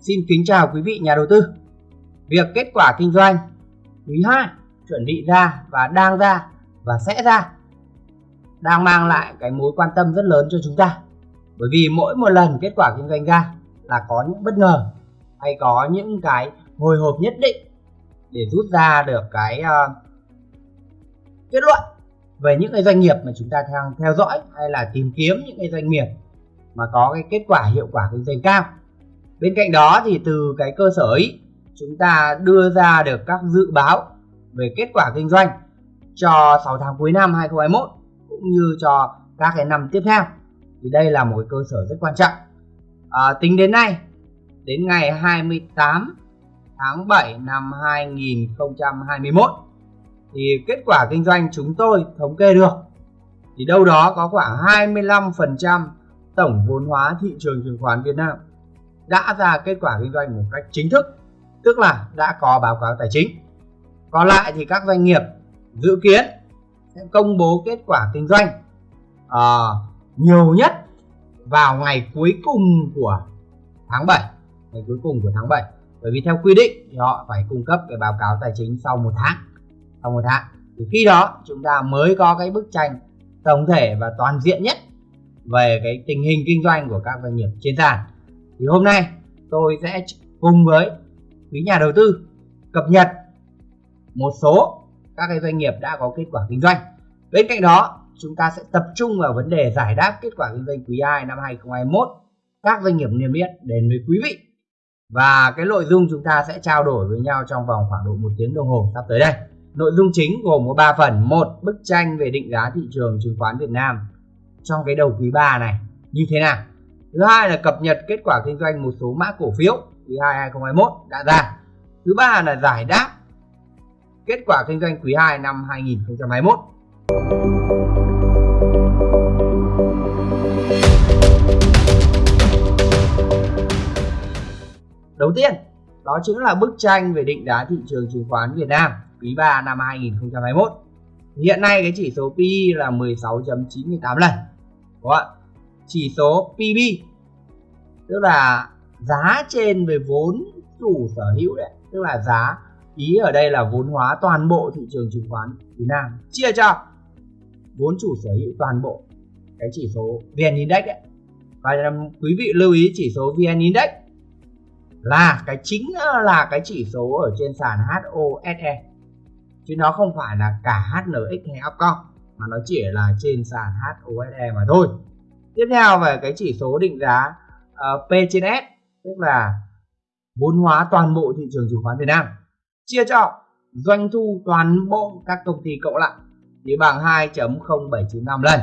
Xin kính chào quý vị nhà đầu tư. Việc kết quả kinh doanh quý 2 chuẩn bị ra và đang ra và sẽ ra đang mang lại cái mối quan tâm rất lớn cho chúng ta. Bởi vì mỗi một lần kết quả kinh doanh ra là có những bất ngờ hay có những cái hồi hộp nhất định để rút ra được cái uh, kết luận về những cái doanh nghiệp mà chúng ta đang theo dõi hay là tìm kiếm những cái doanh nghiệp mà có cái kết quả hiệu quả kinh doanh cao bên cạnh đó thì từ cái cơ sở ấy chúng ta đưa ra được các dự báo về kết quả kinh doanh cho 6 tháng cuối năm 2021 cũng như cho các cái năm tiếp theo. Thì đây là một cái cơ sở rất quan trọng. À, tính đến nay đến ngày 28 tháng 7 năm 2021 thì kết quả kinh doanh chúng tôi thống kê được thì đâu đó có khoảng 25% tổng vốn hóa thị trường chứng khoán Việt Nam đã ra kết quả kinh doanh một cách chính thức tức là đã có báo cáo tài chính. Còn lại thì các doanh nghiệp dự kiến sẽ công bố kết quả kinh doanh à, nhiều nhất vào ngày cuối cùng của tháng 7 ngày cuối cùng của tháng 7 bởi vì theo quy định thì họ phải cung cấp cái báo cáo tài chính sau một tháng. Sau một tháng. Thì khi đó chúng ta mới có cái bức tranh tổng thể và toàn diện nhất về cái tình hình kinh doanh của các doanh nghiệp trên sàn thì hôm nay tôi sẽ cùng với quý nhà đầu tư cập nhật một số các cái doanh nghiệp đã có kết quả kinh doanh. Bên cạnh đó, chúng ta sẽ tập trung vào vấn đề giải đáp kết quả kinh doanh quý 2 năm 2021 các doanh nghiệp niêm yết đến với quý vị. Và cái nội dung chúng ta sẽ trao đổi với nhau trong vòng khoảng độ một tiếng đồng hồ sắp tới đây. Nội dung chính gồm có 3 phần. Một, bức tranh về định giá thị trường chứng khoán Việt Nam trong cái đầu quý 3 này như thế nào? Thứ hai là cập nhật kết quả kinh doanh một số mã cổ phiếu quý 2 2021 đã ra thứ ba là giải đáp kết quả kinh doanh quý 2 năm 2021 Đầu tiên, đó chính là bức tranh về định giá thị trường chứng khoán Việt Nam quý 3 năm 2021. Hiện nay cái chỉ số PE là 16.98 lần. Đúng không? Chỉ số PB tức là giá trên về vốn chủ sở hữu đấy, tức là giá ý ở đây là vốn hóa toàn bộ thị trường chứng khoán Việt Nam. Chia cho vốn chủ sở hữu toàn bộ cái chỉ số VN Index đấy. Và quý vị lưu ý chỉ số VN Index là cái chính là cái chỉ số ở trên sàn HOSE chứ nó không phải là cả HNX hay Upcom mà nó chỉ là trên sàn HOSE mà thôi. Tiếp theo về cái chỉ số định giá uh, P trên S tức là vốn hóa toàn bộ thị trường chứng khoán Việt Nam. Chia cho doanh thu toàn bộ các công ty cộng lại thì bằng 2.0795 lần.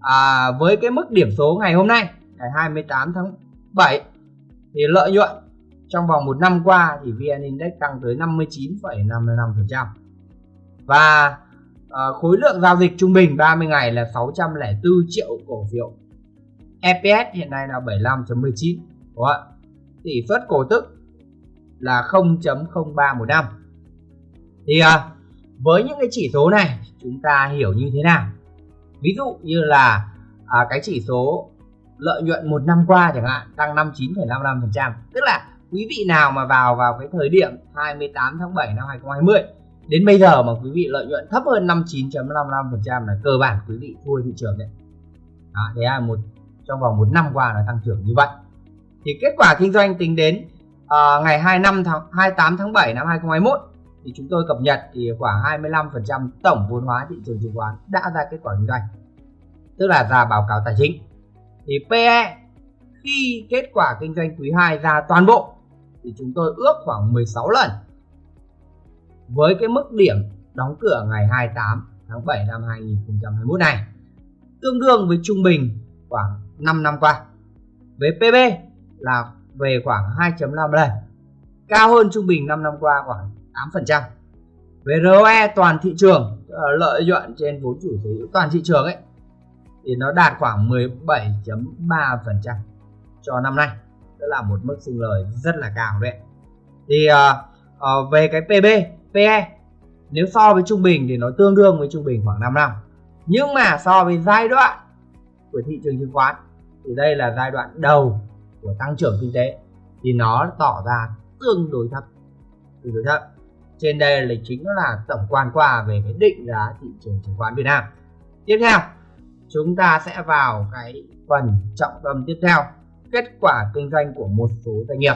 À, với cái mức điểm số ngày hôm nay ngày 28 tháng 7 thì lợi nhuận trong vòng một năm qua thì VN Index tăng tới 59,55% và à, khối lượng giao dịch trung bình 30 ngày là 604 triệu cổ phiếu. EPS hiện nay là 75.19 đúng không ạ? Tỷ suất cổ tức là 0.0315. thì à, với những cái chỉ số này chúng ta hiểu như thế nào? Ví dụ như là à, cái chỉ số lợi nhuận một năm qua chẳng hạn tăng 59,55% tức là quý vị nào mà vào vào cái thời điểm 28 tháng 7 năm 2020 đến bây giờ mà quý vị lợi nhuận thấp hơn 59.55% là cơ bản quý vị thua thị trường đấy. Đó, thế là một trong vòng một năm qua là tăng trưởng như vậy. Thì kết quả kinh doanh tính đến uh, ngày 25 tháng 28 tháng 7 năm 2021 thì chúng tôi cập nhật thì khoảng 25% tổng vốn hóa thị trường chứng khoán đã ra kết quả kinh doanh tức là ra báo cáo tài chính. Thì PE khi kết quả kinh doanh quý 2 ra toàn bộ thì chúng tôi ước khoảng 16 lần. Với cái mức điểm đóng cửa ngày 28 tháng 7 năm 2021 này tương đương với trung bình khoảng 5 năm qua. Với PB là về khoảng 2.5 lần cao hơn trung bình 5 năm qua khoảng 8% về ROE toàn thị trường lợi nhuận trên vốn chủ sở hữu toàn thị trường ấy thì nó đạt khoảng 17.3% cho năm nay. Tức là một mức sinh lời rất là cao đấy. Thì uh, uh, về cái PB PE nếu so với trung bình thì nó tương đương với trung bình khoảng 5 năm. Nhưng mà so với giai đoạn của thị trường chứng khoán thì đây là giai đoạn đầu của tăng trưởng kinh tế. Thì nó tỏ ra tương đối thấp, tương đối thấp. Trên đây là chính là tổng quan qua về cái định giá thị trường chứng khoán Việt Nam. Tiếp theo, chúng ta sẽ vào cái phần trọng tâm tiếp theo, kết quả kinh doanh của một số doanh nghiệp.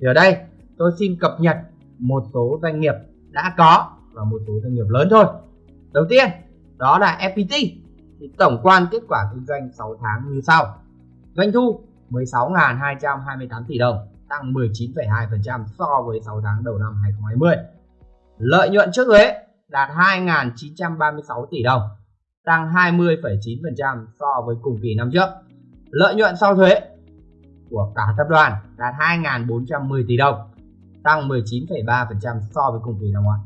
Thì ở đây, tôi xin cập nhật một số doanh nghiệp đã có và một số doanh nghiệp lớn thôi. Đầu tiên, đó là FPT thì tổng quan kết quả kinh doanh 6 tháng như sau doanh thu 16.228 tỷ đồng tăng 19,2% so với 6 tháng đầu năm 2020 lợi nhuận trước thuế đạt 2.936 tỷ đồng tăng 20,9% so với cùng kỳ năm trước. Lợi nhuận sau thuế của cả tập đoàn đạt 2.410 tỷ đồng tăng 19,3% so với cùng kỳ năm ngoái.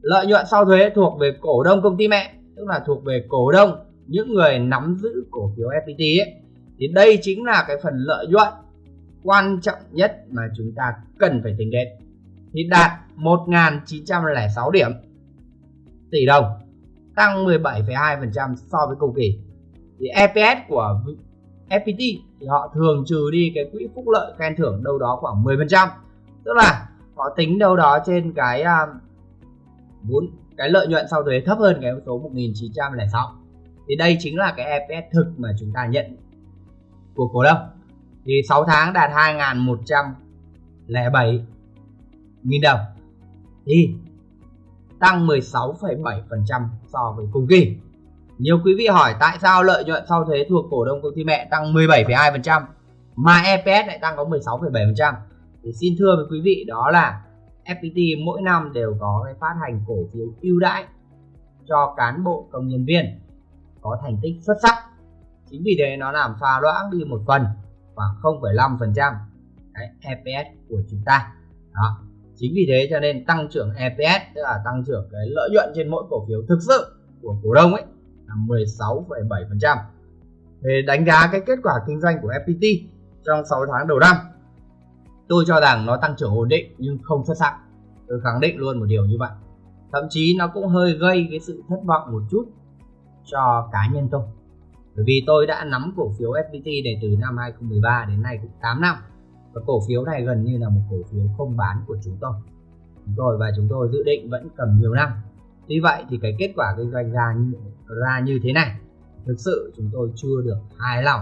Lợi nhuận sau thuế thuộc về cổ đông công ty mẹ tức là thuộc về cổ đông những người nắm giữ cổ phiếu FPT ấy, thì đây chính là cái phần lợi nhuận quan trọng nhất mà chúng ta cần phải tính đến. Thì đạt 1.906 điểm. Tỷ đồng tăng 17,2% so với cùng kỳ. Thì EPS của FPT thì họ thường trừ đi cái quỹ phúc lợi khen thưởng đâu đó khoảng 10% tức là họ tính đâu đó trên cái à, vốn uh, cái lợi nhuận sau thuế thấp hơn cái số 1906 thì đây chính là cái EPS thực mà chúng ta nhận của cổ đông. Thì 6 tháng đạt 2.107 nghìn đồng. Thì tăng 16,7% so với cùng kỳ. Nhiều quý vị hỏi tại sao lợi nhuận sau thuế thuộc cổ đông công ty mẹ tăng 17,2% mà EPS lại tăng có 16,7% thì xin thưa với quý vị đó là FPT mỗi năm đều có cái phát hành cổ phiếu ưu đãi cho cán bộ công nhân viên có thành tích xuất sắc chính vì thế nó làm pha loãng đi một phần khoảng 0,5% trăm EPS của chúng ta. Đó. Chính vì thế cho nên tăng trưởng EPS tức là tăng trưởng cái lợi nhuận trên mỗi cổ phiếu thực sự của cổ đông ấy là 16,7% để đánh giá cái kết quả kinh doanh của FPT trong 6 tháng đầu năm tôi cho rằng nó tăng trưởng ổn định nhưng không xuất sắc. Tôi khẳng định luôn một điều như vậy. Thậm chí nó cũng hơi gây cái sự thất vọng một chút cho cá nhân tôi bởi vì tôi đã nắm cổ phiếu FPT này từ năm 2013 đến nay cũng 8 năm. Và cổ phiếu này gần như là một cổ phiếu không bán của chúng tôi. Chúng tôi và chúng tôi dự định vẫn cầm nhiều năm. Tuy vậy thì cái kết quả kinh doanh ra như, ra như thế này. Thực sự chúng tôi chưa được hài lòng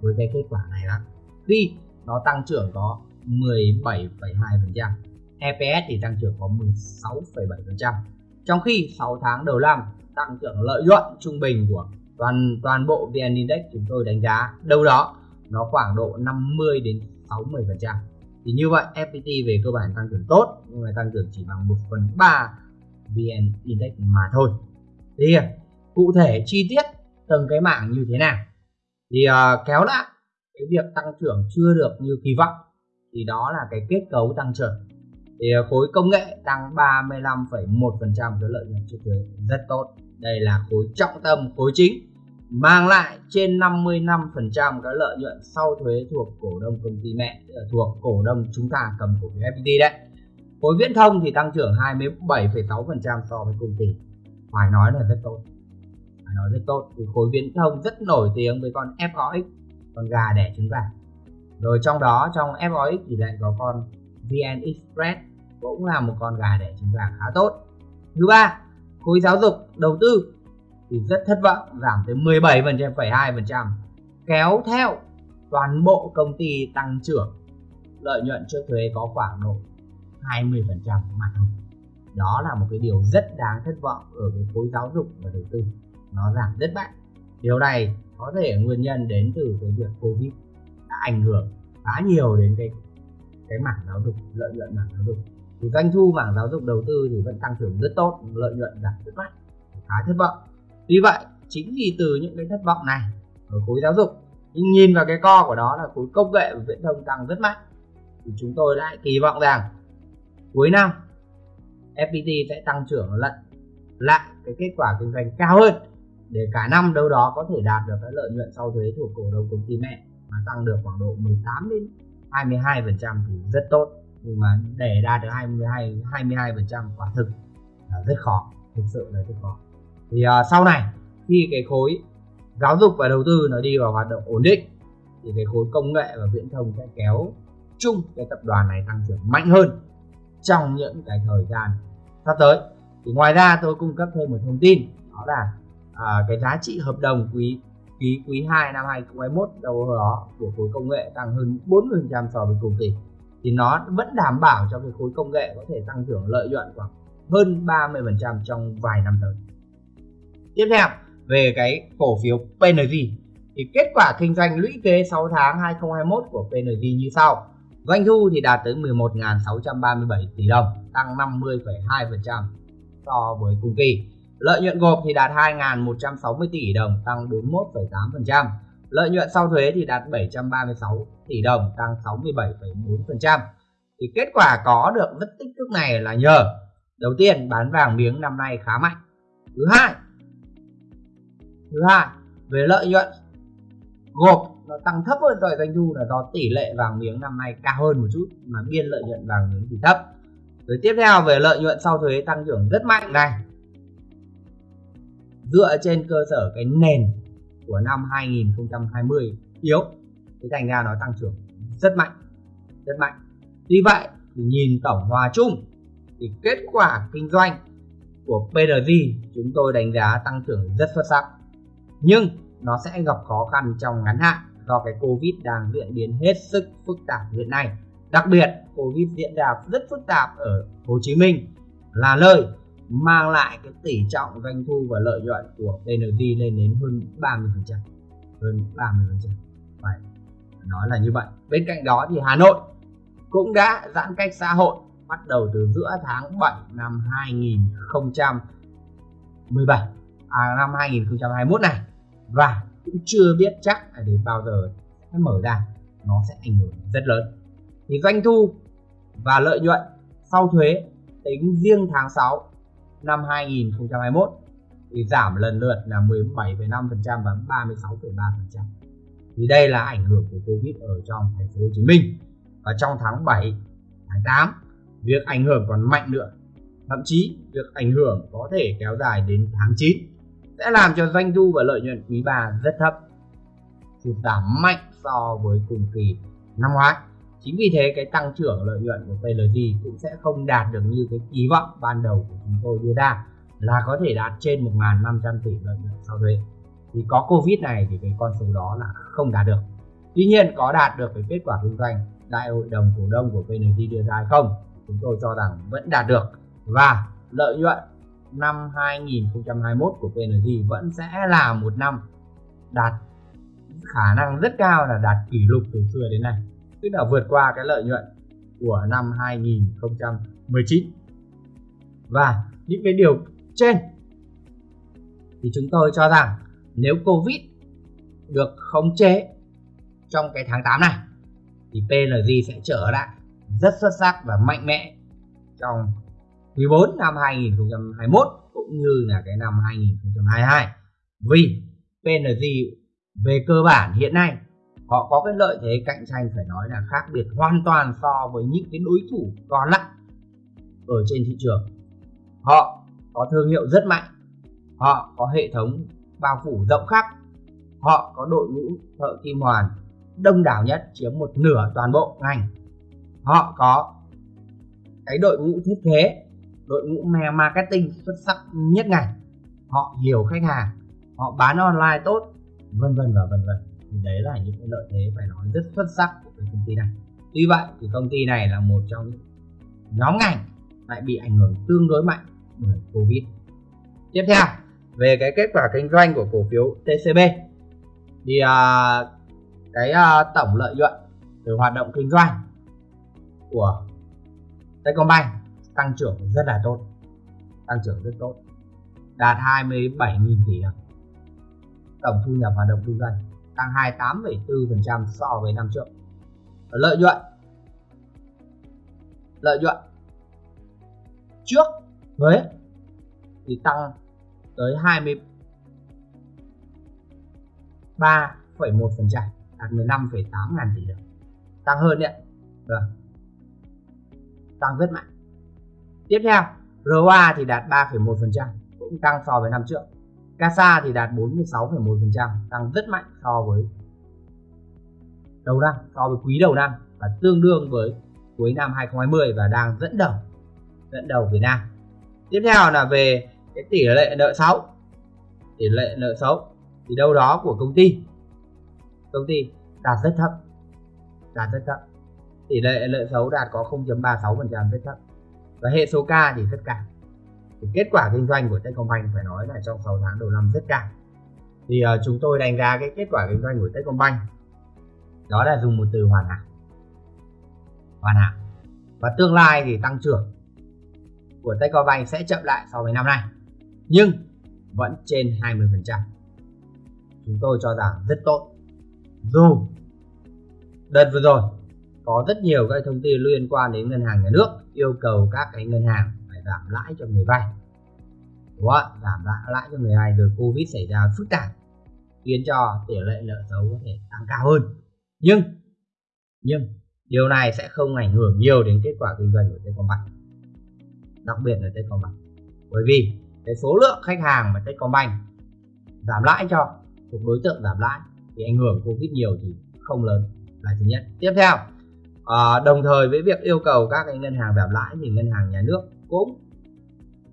với cái kết quả này lắm. Khi nó tăng trưởng có 17,2% EPS thì tăng trưởng có 16,7% trong khi 6 tháng đầu năm tăng trưởng lợi nhuận trung bình của toàn toàn bộ VN Index chúng tôi đánh giá đâu đó nó khoảng độ 50 đến 60 phần trăm. Thì như vậy FPT về cơ bản tăng trưởng tốt nhưng mà tăng trưởng chỉ bằng 1 phần 3 VN Index mà thôi. Thì cụ thể chi tiết từng cái mảng như thế nào? Thì uh, kéo lại cái việc tăng trưởng chưa được như kỳ vọng thì đó là cái kết cấu tăng trưởng. Thì ờ, khối công nghệ tăng 35,1% cái lợi nhuận trước thuế rất tốt đây là khối trọng tâm khối chính mang lại trên 55% cái lợi nhuận sau thuế thuộc cổ đông công ty mẹ ờ, thuộc cổ đông chúng ta cầm cổ phiếu FPT đấy. Khối viễn thông thì tăng trưởng 27,6% so với cùng kỳ. Phải nói là rất tốt. Phải nói rất tốt. Thì khối viễn thông rất nổi tiếng với con FOX con gà đẻ trứng gà. Rồi trong đó trong FOX thì lại có con VN Express cũng là một con gà đẻ trứng gà khá tốt. Thứ ba khối giáo dục đầu tư thì rất thất vọng giảm tới 17,2% kéo theo toàn bộ công ty tăng trưởng lợi nhuận trước thuế có khoảng độ 20% mà thôi. Đó là một cái điều rất đáng thất vọng ở cái khối giáo dục và đầu tư. Nó giảm rất mạnh điều này có thể nguyên nhân đến từ cái việc covid đã ảnh hưởng khá nhiều đến cái cái mảng giáo dục lợi nhuận mảng giáo dục thì doanh thu mảng giáo dục đầu tư thì vẫn tăng trưởng rất tốt, lợi nhuận giảm rất mạnh khá thất vọng. Vì vậy, chính vì từ những cái thất vọng này ở khối giáo dục, nhưng nhìn vào cái co của đó là khối công nghệ và viễn thông tăng rất mạnh thì chúng tôi lại kỳ vọng rằng cuối năm FPT sẽ tăng trưởng lận lại cái kết quả kinh doanh cao hơn, để cả năm đâu đó có thể đạt được cái lợi nhuận sau thuế thuộc cổ đông công ty mẹ, mà tăng được khoảng độ 18 đến 22 phần trăm thì rất tốt nhưng mà để đạt được 22 22 phần trăm quả thực là rất khó thực sự là rất khó. Thì uh, sau này khi cái khối giáo dục và đầu tư nó đi vào hoạt động ổn định thì cái khối công nghệ và viễn thông sẽ kéo chung cái tập đoàn này tăng trưởng mạnh hơn trong những cái thời gian sắp tới. Thì ngoài ra tôi cung cấp thêm một thông tin đó là à, cái giá trị hợp đồng quý quý quý 2 năm 2021 đâu đó của khối công nghệ tăng hơn 40% so với cùng kỳ thì nó vẫn đảm bảo cho cái khối công nghệ có thể tăng trưởng lợi nhuận khoảng hơn 30% trong vài năm tới. Tiếp theo về cái cổ phiếu PNG thì kết quả kinh doanh lũy kế 6 tháng 2021 của PNG như sau. Doanh thu thì đạt tới 11.637 tỷ đồng, tăng 50,2% so với cùng kỳ. Lợi nhuận gộp thì đạt 2.160 tỷ đồng, tăng 41,8%. Lợi nhuận sau thuế thì đạt 736 tỷ đồng, tăng 67,4%. Thì kết quả có được rất tích cực này là nhờ đầu tiên bán vàng miếng năm nay khá mạnh. Thứ hai, thứ hai về lợi nhuận gộp nó tăng thấp hơn tội doanh thu là do tỷ lệ vàng miếng năm nay cao hơn một chút mà biên lợi nhuận vàng miếng thì thấp rồi tiếp theo về lợi nhuận sau thuế tăng trưởng rất mạnh này dựa trên cơ sở cái nền của năm 2020 yếu. Thế thành ra nó tăng trưởng rất mạnh rất mạnh. Tuy vậy thì nhìn tổng hòa chung thì kết quả kinh doanh của PRG chúng tôi đánh giá tăng trưởng rất xuất sắc. Nhưng nó sẽ gặp khó khăn trong ngắn hạn do cái Covid đang diễn biến hết sức phức tạp hiện nay. Đặc biệt, Covid diễn ra rất phức tạp ở Hồ Chí Minh là nơi mang lại cái tỷ trọng doanh thu và lợi nhuận của PNG lên đến hơn 30%. Hơn 30%. Phải nói là như vậy. Bên cạnh đó thì Hà Nội cũng đã giãn cách xã hội, bắt đầu từ giữa tháng 7 năm 2017 à năm 2021 này, và cũng chưa biết chắc là đến bao giờ nó mở ra, nó sẽ ảnh hưởng rất lớn thì doanh thu và lợi nhuận sau thuế tính riêng tháng 6 năm 2021 thì giảm lần lượt là 17,5% và 36,3%. Thì đây là ảnh hưởng của Covid ở trong thành phố Hồ Chí Minh. Và trong tháng 7, tháng 8, việc ảnh hưởng còn mạnh nữa. Thậm chí việc ảnh hưởng có thể kéo dài đến tháng 9 sẽ làm cho doanh thu và lợi nhuận quý 3 rất thấp sụt giảm mạnh so với cùng kỳ năm ngoái chính vì thế cái tăng trưởng lợi nhuận của PLG cũng sẽ không đạt được như cái kỳ vọng ban đầu của chúng tôi đưa ra, là có thể đạt trên 1.500 tỷ lợi nhuận sau thuế. Thì có Covid này thì cái con số đó là không đạt được. Tuy nhiên có đạt được cái kết quả kinh doanh, đại hội đồng cổ đông của PNG đưa ra hay không, chúng tôi cho rằng vẫn đạt được. Và lợi nhuận năm 2021 của PNG vẫn sẽ là một năm đạt khả năng rất cao là đạt kỷ lục từ xưa đến nay tức là vượt qua cái lợi nhuận của năm 2019 và những cái điều trên thì chúng tôi cho rằng nếu Covid được khống chế trong cái tháng 8 này, thì PLG sẽ trở lại rất xuất sắc và mạnh mẽ trong quý 4 năm 2021 cũng như là cái năm 2022 vì PNG về cơ bản hiện nay họ có cái lợi thế cạnh tranh, phải nói là khác biệt hoàn toàn so với những cái đối thủ còn lại ở trên thị trường. Họ có thương hiệu rất mạnh, họ có hệ thống bao phủ rộng khắp, họ có đội ngũ thợ kim hoàn đông đảo nhất, chiếm một nửa toàn bộ ngành. Họ có cái đội ngũ thiết kế, đội ngũ marketing xuất sắc nhất ngành. Họ hiểu khách hàng, họ bán online tốt, vân vân và vân vân thì đấy là những cái lợi thế phải nói rất xuất sắc của cái công ty này. Tuy vậy thì công ty này là một trong những nhóm ngành lại bị ảnh hưởng tương đối mạnh bởi covid. Tiếp theo về cái kết quả kinh doanh của cổ phiếu TCB thì uh, cái uh, tổng lợi nhuận từ hoạt động kinh doanh của Techcombank tăng trưởng rất là tốt tăng trưởng rất tốt đạt 27.000 tỷ đồng. Tổng thu nhập hoạt động kinh doanh tăng 28,4% so với năm trước. Lợi nhuận. Lợi nhuận. Trước thuế thì tăng tới 23,1% đạt 15,8 ngàn tỷ đồng. Tăng hơn đấy vâng. Tăng rất mạnh. Tiếp theo ROA thì đạt 3,1% cũng tăng so với năm trước. CASA thì đạt 46,1% tăng rất mạnh so với đầu năm so với quý đầu năm và tương đương với cuối năm 2020 và đang dẫn đầu dẫn đầu Việt Nam. Tiếp theo là về cái tỷ lệ nợ xấu. Tỷ lệ nợ xấu thì đâu đó của công ty. Công ty đạt rất thấp đạt rất thấp. Tỷ lệ nợ xấu đạt có 0.36% rất thấp. Và hệ số K thì rất cao thì kết quả kinh doanh của Techcombank phải nói là trong 6 tháng đầu năm rất cao thì uh, chúng tôi đánh giá cái kết quả kinh doanh của Techcombank đó là dùng một từ hoàn hảo. Hoàn hảo. Và tương lai thì tăng trưởng của Techcombank sẽ chậm lại so với năm nay nhưng vẫn trên 20% chúng tôi cho rằng rất tốt. Dù đợt vừa rồi có rất nhiều các thông tin liên quan đến ngân hàng nhà nước yêu cầu các cái ngân hàng giảm lãi cho người vay. Đúng không? giảm lãi cho người vay rồi covid xảy ra phức tạp khiến cho tỷ lệ nợ xấu có thể tăng cao hơn. Nhưng nhưng điều này sẽ không ảnh hưởng nhiều đến kết quả kinh doanh của Techcombank đặc biệt là Techcombank. Bởi vì cái số lượng khách hàng mà Techcombank giảm lãi cho thuộc đối tượng giảm lãi thì ảnh hưởng Covid nhiều thì không lớn là thứ nhất. Tiếp theo à, đồng thời với việc yêu cầu các cái ngân hàng giảm lãi thì ngân hàng nhà nước cũng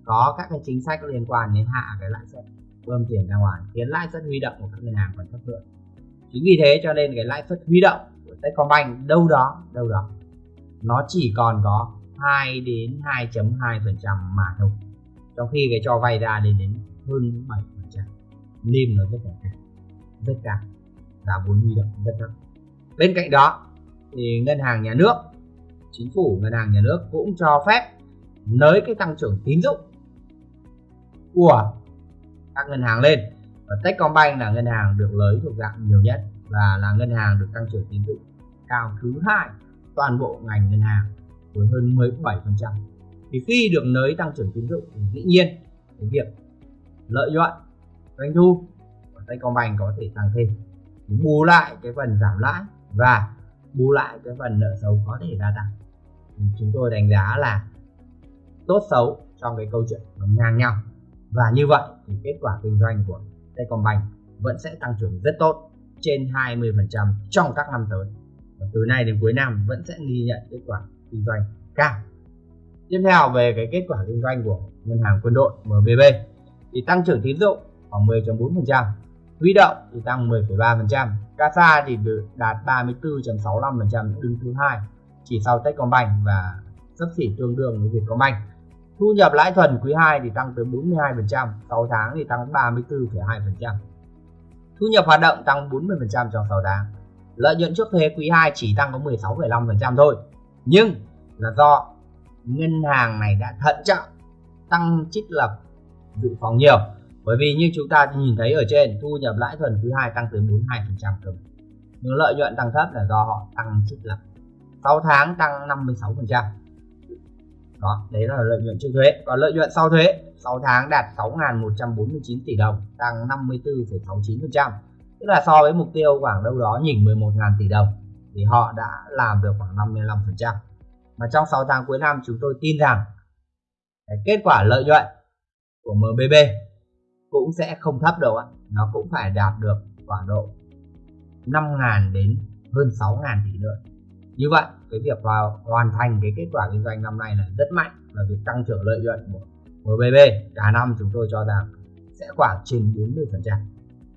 có các cái chính sách liên quan đến hạ cái lãi suất bơm tiền ra ngoài, khiến lãi suất huy động của các ngân hàng còn thấp hơn. Chính vì thế cho nên cái lãi suất huy động của Techcombank đâu đó đâu đó, nó chỉ còn có 2 đến 2.2 phần trăm mà thôi. Trong khi cái cho vay ra lên đến hơn 7 phần trăm nên nó rất là cao, rất cao, giá vốn huy động rất thấp. Bên cạnh đó thì ngân hàng nhà nước, chính phủ ngân hàng nhà nước cũng cho phép nới cái tăng trưởng tín dụng của các ngân hàng lên. Và Techcombank là ngân hàng được lấy thuộc dạng nhiều nhất và là ngân hàng được tăng trưởng tín dụng cao thứ hai toàn bộ ngành ngân hàng với hơn 17% thì khi được nới tăng trưởng tín dụng thì dĩ nhiên cái việc lợi nhuận, doanh thu của Techcombank có thể tăng thêm. Bù lại cái phần giảm lãi và bù lại cái phần nợ xấu có thể gia tăng. Chúng tôi đánh giá là tốt xấu trong cái câu chuyện nó ngang nhau. Và như vậy thì kết quả kinh doanh của Techcombank vẫn sẽ tăng trưởng rất tốt trên 20% trong các năm tới. Và từ nay đến cuối năm vẫn sẽ ghi nhận kết quả kinh doanh cao. Tiếp theo về cái kết quả kinh doanh của ngân hàng quân đội MBB thì tăng trưởng tín dụng khoảng 10.4% huy động thì tăng 10,3% CASA thì được đạt 34.65% đứng thứ hai chỉ sau Techcombank và sấp xỉ tương đương với Vietcombank thu nhập lãi thuần quý 2 thì tăng tới 42% 6 tháng thì tăng 34,2% thu nhập hoạt động tăng 40% trong 6 tháng. Lợi nhuận trước thuế quý 2 chỉ tăng có 16,5% thôi. Nhưng là do ngân hàng này đã thận trọng tăng trích lập dự phòng nhiều. Bởi vì như chúng ta nhìn thấy ở trên thu nhập lãi thuần quý 2 tăng tới 42% cơ nhưng lợi nhuận tăng thấp là do họ tăng trích lập. 6 tháng tăng 56% đó đấy là lợi nhuận trước thuế. Còn lợi nhuận sau thuế 6 tháng đạt 6.149 tỷ đồng tăng 54,69% tức là so với mục tiêu khoảng đâu đó nhỉnh 11.000 tỷ đồng thì họ đã làm được khoảng 55% mà trong 6 tháng cuối năm chúng tôi tin rằng cái kết quả lợi nhuận của MBB cũng sẽ không thấp đâu ạ. Nó cũng phải đạt được khoảng độ 5.000 đến hơn 6.000 tỷ nữa như vậy cái việc vào hoàn thành cái kết quả kinh doanh năm nay là rất mạnh và việc tăng trưởng lợi nhuận của MBB cả năm chúng tôi cho rằng sẽ khoảng trên 40 phần trăm.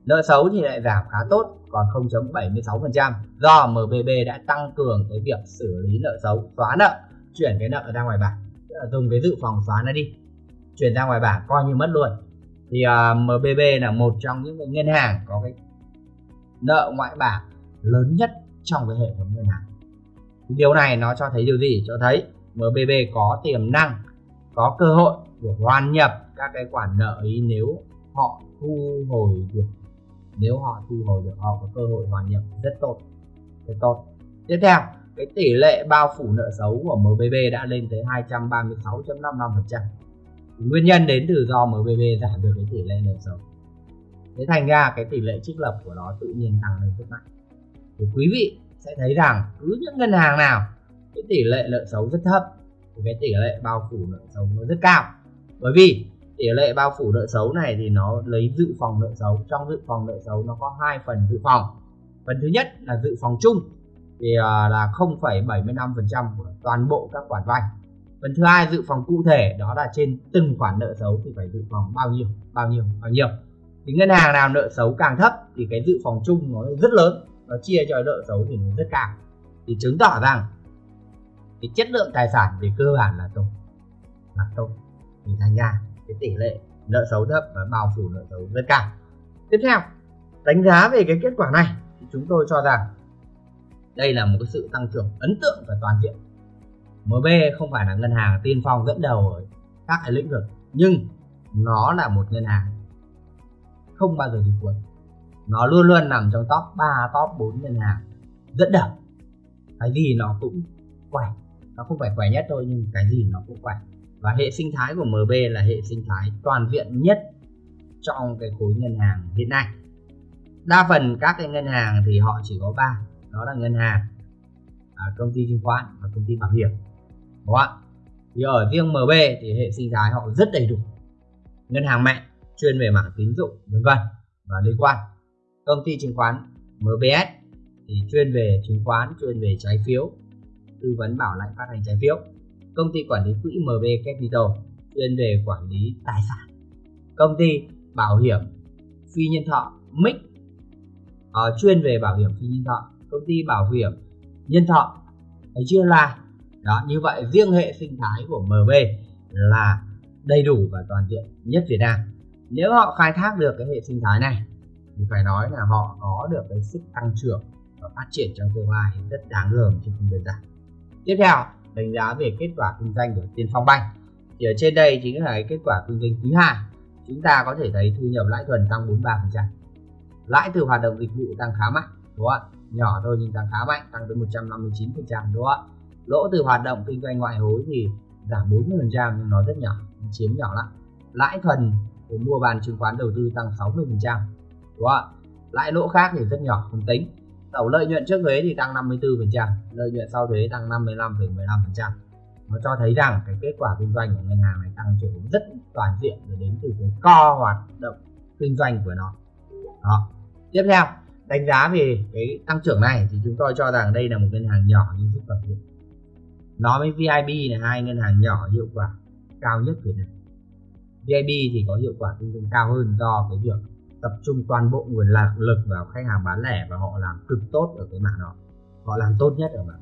Nợ xấu thì lại giảm khá tốt còn 0.76 phần trăm. Do MBB đã tăng cường cái việc xử lý nợ xấu xóa nợ chuyển cái nợ ra ngoài bảng. Dùng cái dự phòng xóa nó đi chuyển ra ngoài bảng coi như mất luôn. Thì à, uh, MBB là một trong những cái ngân hàng có cái nợ ngoại bảng lớn nhất trong cái hệ thống ngân hàng điều này nó cho thấy điều gì? Cho thấy MBB có tiềm năng, có cơ hội để hoàn nhập các cái khoản nợ ấy nếu họ thu hồi được. Nếu họ thu hồi được, họ có cơ hội hoàn nhập. Rất tốt rất tốt. Tiếp theo, cái tỷ lệ bao phủ nợ xấu của MBB đã lên tới 236.55% nguyên nhân đến từ do MBB giảm được cái tỷ lệ nợ xấu. Thế thành ra cái tỷ lệ trích lập của nó tự nhiên tăng lên rất mạnh. Thì quý vị sẽ thấy rằng cứ những ngân hàng nào cái tỷ lệ nợ xấu rất thấp thì cái tỷ lệ bao phủ nợ xấu nó rất cao. Bởi vì tỷ lệ bao phủ nợ xấu này thì nó lấy dự phòng nợ xấu trong dự phòng nợ xấu nó có hai phần dự phòng. Phần thứ nhất là dự phòng chung thì à, là 0,75% của toàn bộ các khoản vay. Phần thứ hai dự phòng cụ thể đó là trên từng khoản nợ xấu thì phải dự phòng bao nhiêu bao nhiêu bao nhiêu. Thì ngân hàng nào nợ xấu càng thấp thì cái dự phòng chung nó rất lớn nó chia cho nợ xấu thì nó rất cao. Thì chứng tỏ rằng cái chất lượng tài sản về cơ bản là tốt. Là tốt. Thì thành ra cái tỷ lệ nợ xấu thấp và bao phủ nợ xấu rất cao. Tiếp theo, đánh giá về cái kết quả này thì chúng tôi cho rằng đây là một cái sự tăng trưởng ấn tượng và toàn diện. MB không phải là ngân hàng tiên phong dẫn đầu ở các cái lĩnh vực, nhưng nó là một ngân hàng không bao giờ đi cuối nó luôn luôn nằm trong top 3 top 4 ngân hàng. Dẫn đầu cái gì nó cũng khỏe. Nó không phải khỏe nhất thôi, nhưng cái gì nó cũng khỏe. Và hệ sinh thái của MB là hệ sinh thái toàn diện nhất trong cái khối ngân hàng hiện nay. Đa phần các cái ngân hàng thì họ chỉ có ba. Đó là ngân hàng à, công ty chứng khoán và công ty bảo hiểm. Đúng không ạ? Thì ở riêng MB thì hệ sinh thái họ rất đầy đủ. Ngân hàng mẹ chuyên về mảng tín dụng, vân vân và liên quan công ty chứng khoán MBS thì chuyên về chứng khoán chuyên về trái phiếu tư vấn bảo lãnh phát hành trái phiếu. Công ty quản lý quỹ MB Capital chuyên về quản lý tài sản. Công ty bảo hiểm phi nhân thọ MIC uh, ờ, chuyên về bảo hiểm phi nhân thọ. Công ty bảo hiểm nhân thọ thấy chưa là? Đó như vậy riêng hệ sinh thái của MB là đầy đủ và toàn diện nhất Việt Nam. Nếu họ khai thác được cái hệ sinh thái này thì phải nói là họ có được cái sức tăng trưởng và phát triển trong tương lai rất đáng gờm chứ không đơn giản tiếp theo, đánh giá về kết quả kinh doanh của Tiên Phong Bank thì ở trên đây chính là cái kết quả kinh doanh quý 2 chúng ta có thể thấy thu nhập lãi thuần tăng 43% lãi từ hoạt động dịch vụ tăng khá mạnh, đúng không ạ? Nhỏ thôi nhưng tăng khá mạnh, tăng tới 159% đúng không ạ? Lỗ từ hoạt động kinh doanh ngoại hối thì giảm 40% nhưng nó rất nhỏ, chiếm nhỏ lắm. Lãi thuần của mua bàn chứng khoán đầu tư tăng 60% quá lãi lỗ khác thì rất nhỏ không tính. Tổng lợi nhuận trước thuế thì tăng 54% lợi nhuận sau thuế tăng 55,15% nó cho thấy rằng cái kết quả kinh doanh của ngân hàng này tăng trưởng rất toàn diện và đến từ cái co hoạt động kinh doanh của nó. Đó. Tiếp theo đánh giá về cái tăng trưởng này thì chúng tôi cho rằng đây là một ngân hàng nhỏ nhưng rất toàn diện nó với VIB là hai ngân hàng nhỏ hiệu quả cao nhất Việt Nam. VIB thì có hiệu quả kinh doanh cao hơn do cái việc tập trung toàn bộ nguồn lạc lực vào khách hàng bán lẻ và họ làm cực tốt ở cái mạng đó. Họ làm tốt nhất ở mạng.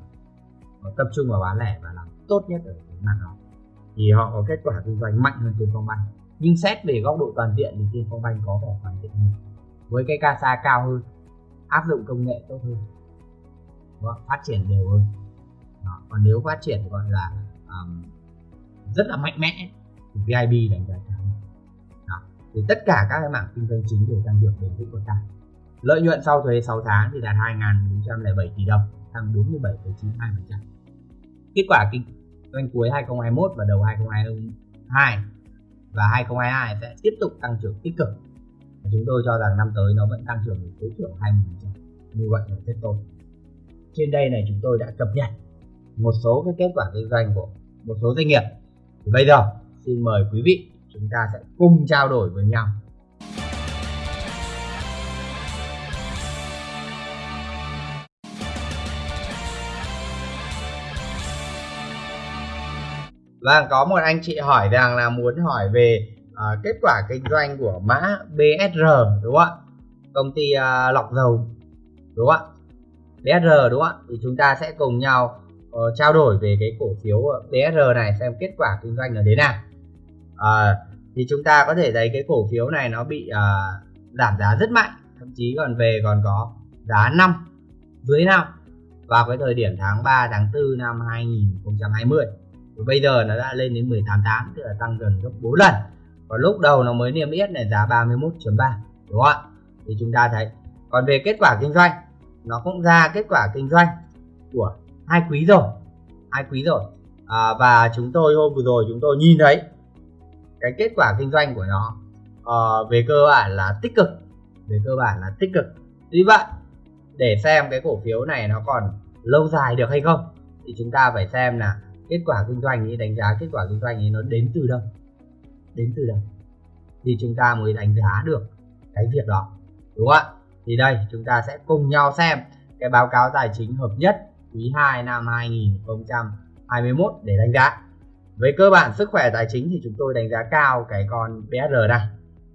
Họ tập trung vào bán lẻ và làm tốt nhất ở cái mạng đó. Thì họ có kết quả kinh doanh mạnh hơn tiền Phong banh. Nhưng xét về góc độ toàn diện thì Tiên Phong banh có vẻ toàn diện hơn. Với cái CASA cao hơn áp dụng công nghệ tốt hơn và phát triển đều hơn. Đó. còn nếu phát triển gọi là um, rất là mạnh mẽ thì vip đánh giá thì tất cả các cái mảng kinh doanh chính đều tăng trưởng bền vững của tăng lợi nhuận sau thuế 6 tháng thì đạt 2.407 tỷ đồng tăng 47,92% kết quả kinh doanh cuối 2021 và đầu 2022 và 2022 sẽ tiếp tục tăng trưởng tích cực. Và chúng tôi cho rằng năm tới nó vẫn tăng trưởng tối thiểu 20% như vậy là rất tốt. Trên đây này chúng tôi đã cập nhật một số cái kết quả kinh doanh của một số doanh nghiệp. Thì bây giờ xin mời quý vị chúng ta sẽ cùng trao đổi với nhau Vâng, có một anh chị hỏi rằng là muốn hỏi về uh, kết quả kinh doanh của mã BSR đúng không ạ? Công ty uh, lọc dầu đúng không ạ? BSR đúng không ạ? Thì chúng ta sẽ cùng nhau uh, trao đổi về cái cổ phiếu ờ, BSR này xem kết quả kinh doanh là thế nào à, thì chúng ta có thể thấy cái cổ phiếu này nó bị à, giảm giá rất mạnh thậm chí còn về còn có giá 5 dưới 5 vào cái thời điểm tháng 3 tháng 4 năm 2020 và bây giờ nó đã lên đến 188 tức là tăng gần gấp 4 lần. Và lúc đầu nó mới niêm yết này giá 31.3 đúng không ạ? Thì chúng ta thấy còn về kết quả kinh doanh nó cũng ra kết quả kinh doanh của hai quý rồi hai quý rồi. À, và chúng tôi hôm vừa rồi chúng tôi nhìn thấy cái kết quả kinh doanh của nó uh, về cơ bản là tích cực. Về cơ bản là tích cực. Tuy vậy để xem cái cổ phiếu này nó còn lâu dài được hay không thì chúng ta phải xem là kết quả kinh doanh ấy đánh giá kết quả kinh doanh ấy nó đến từ đâu. Đến từ đâu? Thì chúng ta mới đánh giá được cái việc đó đúng không ạ? Thì đây chúng ta sẽ cùng nhau xem cái báo cáo tài chính hợp nhất quý 2 năm 2021 để đánh giá với cơ bản sức khỏe tài chính thì chúng tôi đánh giá cao cái con BR này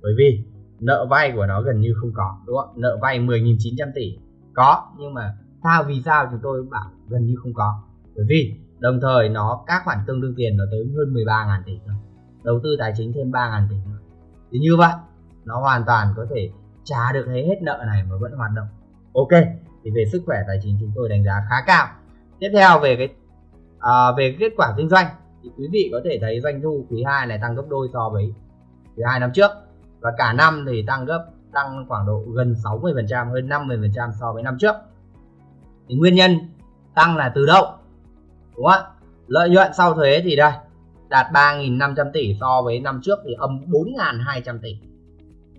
bởi vì nợ vay của nó gần như không có đúng không nợ vay 10.900 tỷ. Có nhưng mà sao vì sao chúng tôi bảo gần như không có? Bởi vì đồng thời nó các khoản tương đương tiền nó tới hơn 13.000 tỷ thôi. Đầu tư tài chính thêm 3.000 tỷ nữa thì như vậy nó hoàn toàn có thể trả được hết nợ này mà vẫn hoạt động. Ok thì về sức khỏe tài chính chúng tôi đánh giá khá cao. Tiếp theo về cái à, về kết quả kinh doanh thì quý vị có thể thấy doanh thu quý 2 này tăng gấp đôi so với quý 2 năm trước. Và cả năm thì tăng gấp, tăng khoảng độ gần 60% hơn 50% so với năm trước. Thì nguyên nhân tăng là từ đâu? Đúng không ạ? Lợi nhuận sau thuế thì đây, đạt 3.500 tỷ so với năm trước thì âm 4.200 tỷ.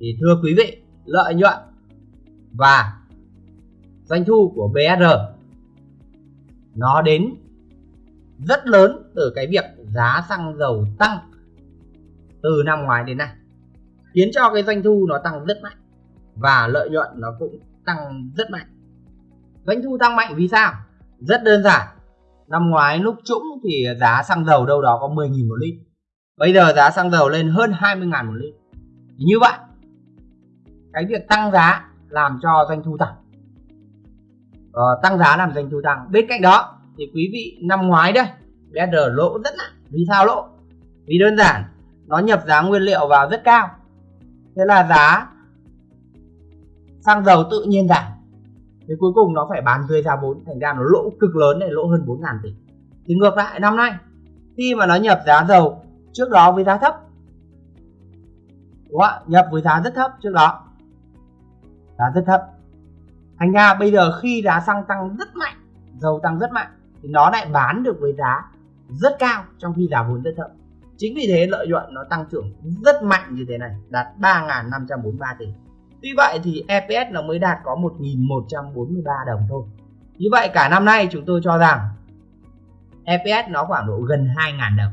Thì thưa quý vị, lợi nhuận và doanh thu của BSR nó đến rất lớn từ cái việc giá xăng dầu tăng từ năm ngoái đến nay khiến cho cái doanh thu nó tăng rất mạnh và lợi nhuận nó cũng tăng rất mạnh. Doanh thu tăng mạnh vì sao? Rất đơn giản. Năm ngoái lúc trũng thì giá xăng dầu đâu đó có 10.000 một lít. Bây giờ giá xăng dầu lên hơn 20.000 một lít. Như vậy cái việc tăng giá làm cho doanh thu tăng. Ờ, tăng giá làm doanh thu tăng. Bên cạnh đó thì quý vị năm ngoái đây BR lỗ rất nặng. Vì sao lỗ? Vì đơn giản, nó nhập giá nguyên liệu vào rất cao. Thế là giá xăng dầu tự nhiên giảm. Thì cuối cùng nó phải bán tươi ra vốn thành ra nó lỗ cực lớn này, lỗ hơn 4 ngàn tỷ. Thì ngược lại, năm nay, khi mà nó nhập giá dầu trước đó với giá thấp, đúng không? nhập với giá rất thấp trước đó. Giá rất thấp. Thành ra bây giờ khi giá xăng tăng rất mạnh, dầu tăng rất mạnh thì nó lại bán được với giá rất cao trong khi giá vốn rất thấp. Chính vì thế lợi nhuận nó tăng trưởng rất mạnh như thế này, đạt 3.543 tỷ. Tuy vậy thì EPS nó mới đạt có 1.143 đồng thôi. Như vậy cả năm nay chúng tôi cho rằng EPS nó khoảng độ gần 2.000 đồng.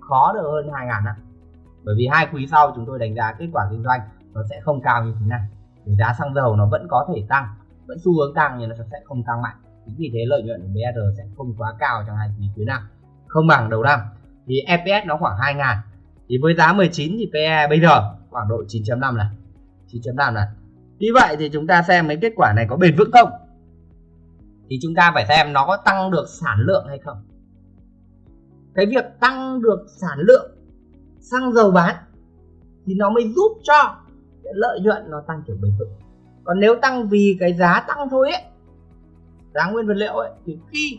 Khó được hơn 2.000 đồng bởi vì hai quý sau chúng tôi đánh giá kết quả kinh doanh nó sẽ không cao như thế này. Vì giá xăng dầu nó vẫn có thể tăng, vẫn xu hướng tăng nhưng nó sẽ không tăng mạnh chính vì thế lợi nhuận của BR sẽ không quá cao trong hai quý cuối năm. Không bằng đầu năm. Thì EPS nó khoảng 2 ngàn. Thì với giá 19 thì PE bây giờ khoảng độ 9.5 này. 9.5 này. Như vậy thì chúng ta xem mấy kết quả này có bền vững không? Thì chúng ta phải xem nó có tăng được sản lượng hay không. Cái việc tăng được sản lượng xăng dầu bán thì nó mới giúp cho lợi nhuận nó tăng trưởng bền vững. Còn nếu tăng vì cái giá tăng thôi ấy giá nguyên vật liệu ấy thì khi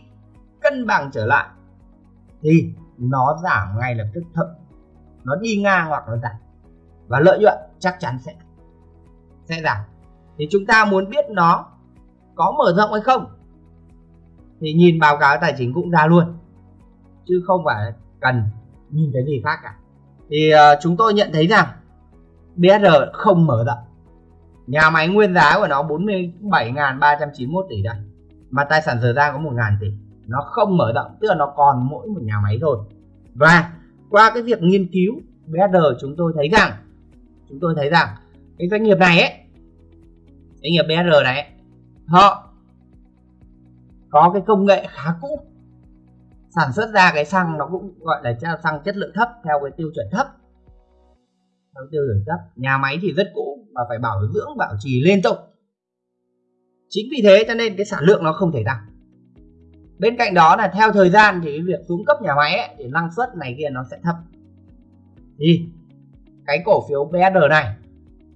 cân bằng trở lại thì nó giảm ngay lập tức thậm nó đi ngang hoặc nó giảm. Và lợi nhuận chắc chắn sẽ sẽ giảm. Thì chúng ta muốn biết nó có mở rộng hay không thì nhìn báo cáo tài chính cũng ra luôn chứ không phải cần nhìn cái gì khác cả. Thì uh, chúng tôi nhận thấy rằng BSR không mở rộng. Nhà máy nguyên giá của nó 47.391 tỷ đây mà tài sản giờ ra có 1.000 tỷ. Nó không mở rộng tức là nó còn mỗi một nhà máy thôi. Và qua cái việc nghiên cứu BSR chúng tôi thấy rằng chúng tôi thấy rằng cái doanh nghiệp này ấy doanh nghiệp BSR này ấy, họ có cái công nghệ khá cũ. Sản xuất ra cái xăng nó cũng gọi là xăng chất lượng thấp theo cái tiêu chuẩn thấp. Theo tiêu chuẩn thấp. Nhà máy thì rất cũ và phải bảo dưỡng bảo trì liên tục chính vì thế cho nên cái sản lượng nó không thể tăng. Bên cạnh đó là theo thời gian thì cái việc xuống cấp nhà máy ấy, thì năng suất này kia nó sẽ thấp. Thì cái cổ phiếu BSR này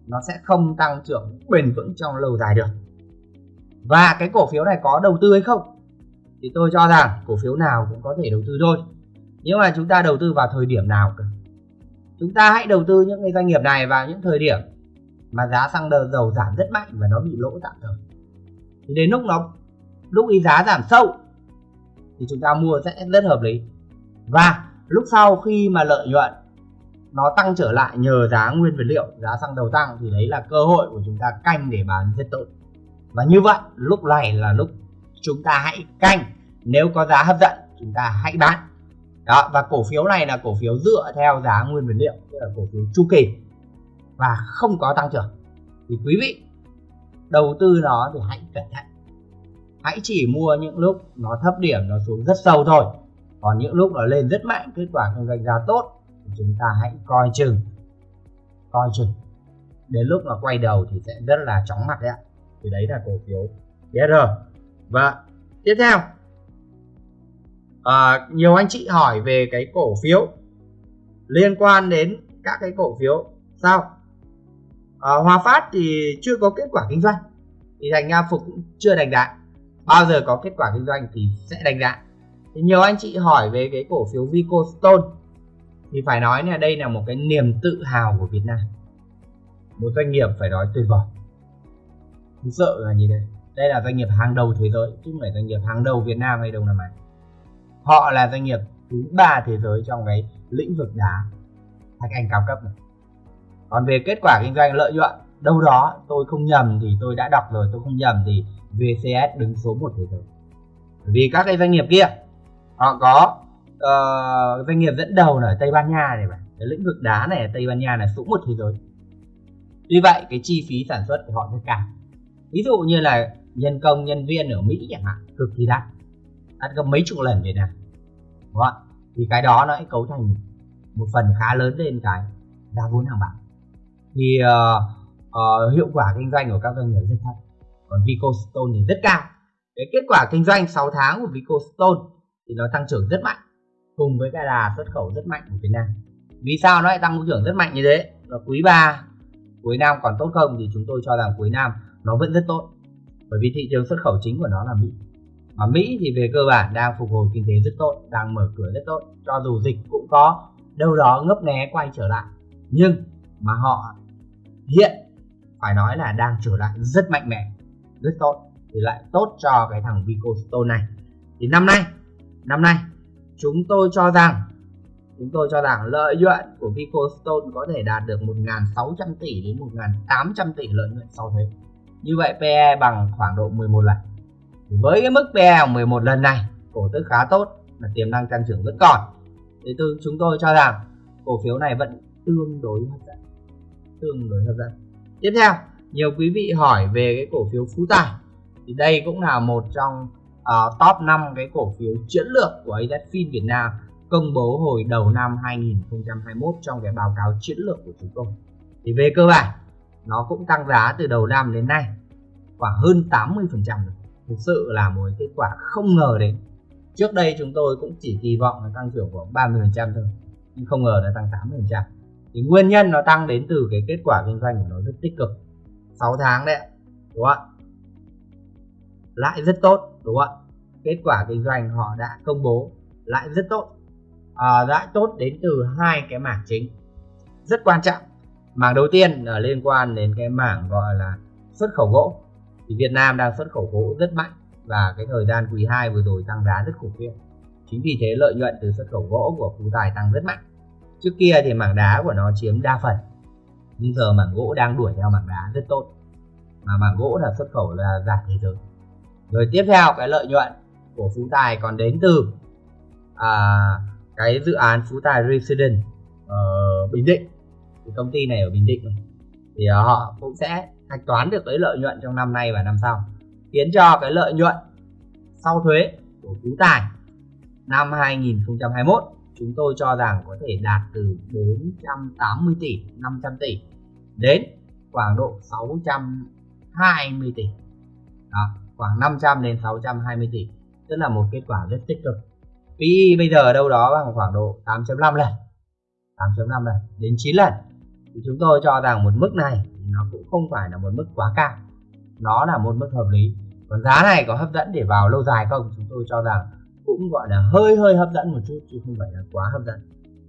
nó sẽ không tăng trưởng bền vững trong lâu dài được. Và cái cổ phiếu này có đầu tư hay không thì tôi cho rằng cổ phiếu nào cũng có thể đầu tư thôi. Nhưng mà chúng ta đầu tư vào thời điểm nào cả chúng ta hãy đầu tư những cái doanh nghiệp này vào những thời điểm mà giá xăng dầu giảm rất mạnh và nó bị lỗ tạm thời thì đến lúc nó, lúc ý giá giảm sâu, thì chúng ta mua sẽ rất hợp lý. Và lúc sau khi mà lợi nhuận nó tăng trở lại nhờ giá nguyên vật liệu, giá xăng dầu tăng, thì đấy là cơ hội của chúng ta canh để bán rất tốt. Và như vậy, lúc này là lúc chúng ta hãy canh. Nếu có giá hấp dẫn, chúng ta hãy bán. Đó, và cổ phiếu này là cổ phiếu dựa theo giá nguyên vật liệu, tức là cổ phiếu chu kỳ, và không có tăng trưởng. Thì quý vị đầu tư nó thì hãy cẩn thận. Hãy chỉ mua những lúc nó thấp điểm nó xuống rất sâu thôi. Còn những lúc nó lên rất mạnh kết quả kinh doanh ra tốt thì chúng ta hãy coi chừng coi chừng. Đến lúc nó quay đầu thì sẽ rất là chóng mặt đấy ạ. Thì đấy là cổ phiếu BR và tiếp theo à, nhiều anh chị hỏi về cái cổ phiếu liên quan đến các cái cổ phiếu. Sao? À, Hòa Phát thì chưa có kết quả kinh doanh. Thì thành ra Phục cũng chưa đánh đạn bao giờ có kết quả kinh doanh thì sẽ đánh đạn thì nhiều anh chị hỏi về cái cổ phiếu Vicostone thì phải nói là đây là một cái niềm tự hào của Việt Nam. Một doanh nghiệp phải nói tuyệt vời. Thực sợ là như thế đây là doanh nghiệp hàng đầu thế giới chứ không phải doanh nghiệp hàng đầu Việt Nam hay Đông Nam Á họ là doanh nghiệp thứ ba thế giới trong cái lĩnh vực đá. Thạch anh cao cấp này còn về kết quả kinh doanh lợi nhuận đâu đó tôi không nhầm thì tôi đã đọc rồi tôi không nhầm thì VCS đứng số 1 thế giới. Vì các cái doanh nghiệp kia họ có uh, doanh nghiệp dẫn đầu là ở Tây Ban Nha này mà cái lĩnh vực đá này ở Tây Ban Nha là số một thế giới. Tuy vậy cái chi phí sản xuất của họ rất cao. Ví dụ như là nhân công nhân viên ở Mỹ chẳng hạn cực kỳ đắt. Đắt gấp mấy chục lần Việt Nam đúng không? thì cái đó nó cấu thành một phần khá lớn lên cái giá vốn hàng bạc thì uh, uh, hiệu quả kinh doanh của các doanh nghiệp rất thấp. Còn Vicostone thì rất cao. Cái kết quả kinh doanh 6 tháng của Vicostone thì nó tăng trưởng rất mạnh cùng với cái là xuất khẩu rất mạnh của Việt Nam. Vì sao nó lại tăng trưởng rất mạnh như thế? Và quý 3 cuối năm còn tốt không thì chúng tôi cho rằng cuối năm nó vẫn rất tốt. Bởi vì thị trường xuất khẩu chính của nó là Mỹ. Mà Mỹ thì về cơ bản đang phục hồi kinh tế rất tốt đang mở cửa rất tốt. Cho dù dịch cũng có đâu đó ngấp nghé quay trở lại. Nhưng mà họ hiện, phải nói là đang trở lại rất mạnh mẽ, rất tốt, thì lại tốt cho cái thằng Vicostone này. Thì năm nay năm nay, chúng tôi cho rằng, chúng tôi cho rằng lợi nhuận của Vicostone có thể đạt được 1.600 tỷ đến 1.800 tỷ lợi nhuận sau thuế. Như vậy PE bằng khoảng độ 11 lần. Với cái mức PE 11 lần này, cổ tức khá tốt là tiềm năng tăng trưởng vẫn còn. Thì từ chúng tôi cho rằng cổ phiếu này vẫn tương đối hấp dẫn tương đối hấp dẫn. Tiếp theo nhiều quý vị hỏi về cái cổ phiếu phú tài. Thì đây cũng là một trong uh, top 5 cái cổ phiếu chiến lược của AZFIN Việt Nam công bố hồi đầu năm 2021 trong cái báo cáo chiến lược của chúng tôi. Thì về cơ bản nó cũng tăng giá từ đầu năm đến nay khoảng hơn 80 phần trăm thực sự là một kết quả không ngờ đến. Trước đây chúng tôi cũng chỉ kỳ vọng là tăng trưởng khoảng 30 phần trăm thôi nhưng không ngờ nó tăng 80 phần trăm thì nguyên nhân nó tăng đến từ cái kết quả kinh doanh của nó rất tích cực. 6 tháng đấy đúng không ạ? Lãi rất tốt đúng không ạ? Kết quả kinh doanh họ đã công bố lãi rất tốt. À, lãi tốt đến từ hai cái mảng chính rất quan trọng. Mảng đầu tiên là liên quan đến cái mảng gọi là xuất khẩu gỗ. Thì Việt Nam đang xuất khẩu gỗ rất mạnh và cái thời gian quý 2 vừa rồi tăng giá rất khủng khiếp. Chính vì thế lợi nhuận từ xuất khẩu gỗ của phú tài tăng rất mạnh trước kia thì mảng đá của nó chiếm đa phần nhưng giờ mảng gỗ đang đuổi theo mảng đá rất tốt. Mà mảng gỗ là xuất khẩu là giảm thế giới. Rồi tiếp theo cái lợi nhuận của phú tài còn đến từ à, cái dự án phú tài resident ở bình định. Thì công ty này ở bình định thì à, họ cũng sẽ hạch toán được cái lợi nhuận trong năm nay và năm sau khiến cho cái lợi nhuận sau thuế của phú tài năm 2021 chúng tôi cho rằng có thể đạt từ 480 tỷ 500 tỷ đến khoảng độ 620 tỷ. Đó, khoảng 500 đến 620 tỷ, tức là một kết quả rất tích cực. PE bây giờ đâu đó bằng khoảng độ 8.5 lần 8.5 lần đến 9 lần. Thì chúng tôi cho rằng một mức này nó cũng không phải là một mức quá cao. Nó là một mức hợp lý. Còn giá này có hấp dẫn để vào lâu dài không? Chúng tôi cho rằng cũng gọi là hơi hơi hấp dẫn một chút chứ không phải là quá hấp dẫn.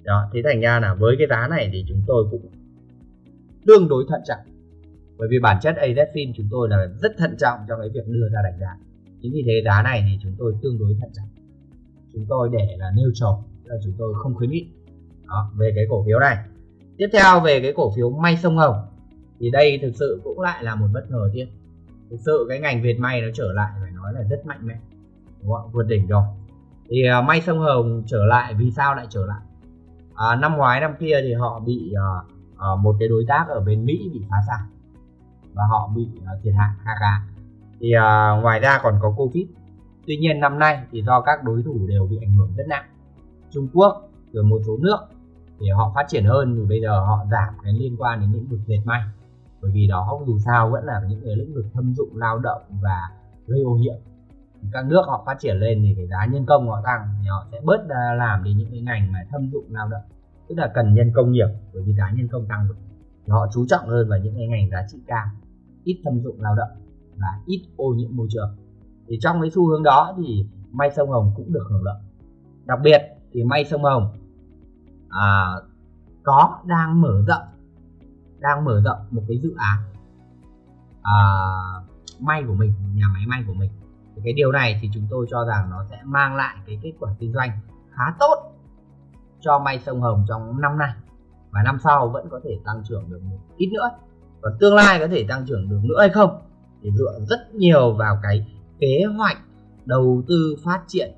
Đó thế thành ra là với cái giá này thì chúng tôi cũng tương đối thận trọng. Bởi vì bản chất AZFIN chúng tôi là rất thận trọng trong cái việc đưa ra đánh giá. Chính vì thế giá này thì chúng tôi tương đối thận trọng. Chúng tôi để là nêu neutral là chúng tôi không khuyến nghị. Đó, về cái cổ phiếu này. Tiếp theo về cái cổ phiếu may sông hồng. Thì đây thực sự cũng lại là một bất ngờ tiếp thực sự cái ngành việt may nó trở lại phải nói là rất mạnh mẽ. Đúng không? vượt đỉnh rồi thì à, uh, may sông hồng trở lại vì sao lại trở lại? À, năm ngoái năm kia thì họ bị uh, uh, một cái đối tác ở bên mỹ bị phá sản. Và họ bị uh, thiệt hại khá khá. Thì uh, ngoài ra còn có covid. Tuy nhiên năm nay thì do các đối thủ đều bị ảnh hưởng rất nặng. Trung quốc rồi một số nước thì họ phát triển hơn thì bây giờ họ giảm cái liên quan đến lĩnh vực dệt may. Bởi vì đó dù sao vẫn là những cái lĩnh vực thâm dụng lao động và gây ô nhiễm các nước họ phát triển lên thì cái giá nhân công họ tăng thì họ sẽ bớt làm đi những cái ngành mà thâm dụng lao động. Tức là cần nhân công nhiều bởi vì giá nhân công tăng rồi. Thì họ chú trọng hơn vào những cái ngành giá trị cao ít thâm dụng lao động và ít ô nhiễm môi trường. Thì trong cái xu hướng đó thì may sông hồng cũng được hưởng lợi. Đặc biệt thì may sông hồng à, có đang mở rộng đang mở rộng một cái dự án à, may của mình nhà máy may của mình thì cái điều này thì chúng tôi cho rằng nó sẽ mang lại cái kết quả kinh doanh khá tốt cho may sông hồng trong năm nay. Và năm sau vẫn có thể tăng trưởng được một ít nữa. Còn tương lai có thể tăng trưởng được nữa hay không thì dựa rất nhiều vào cái kế hoạch đầu tư phát triển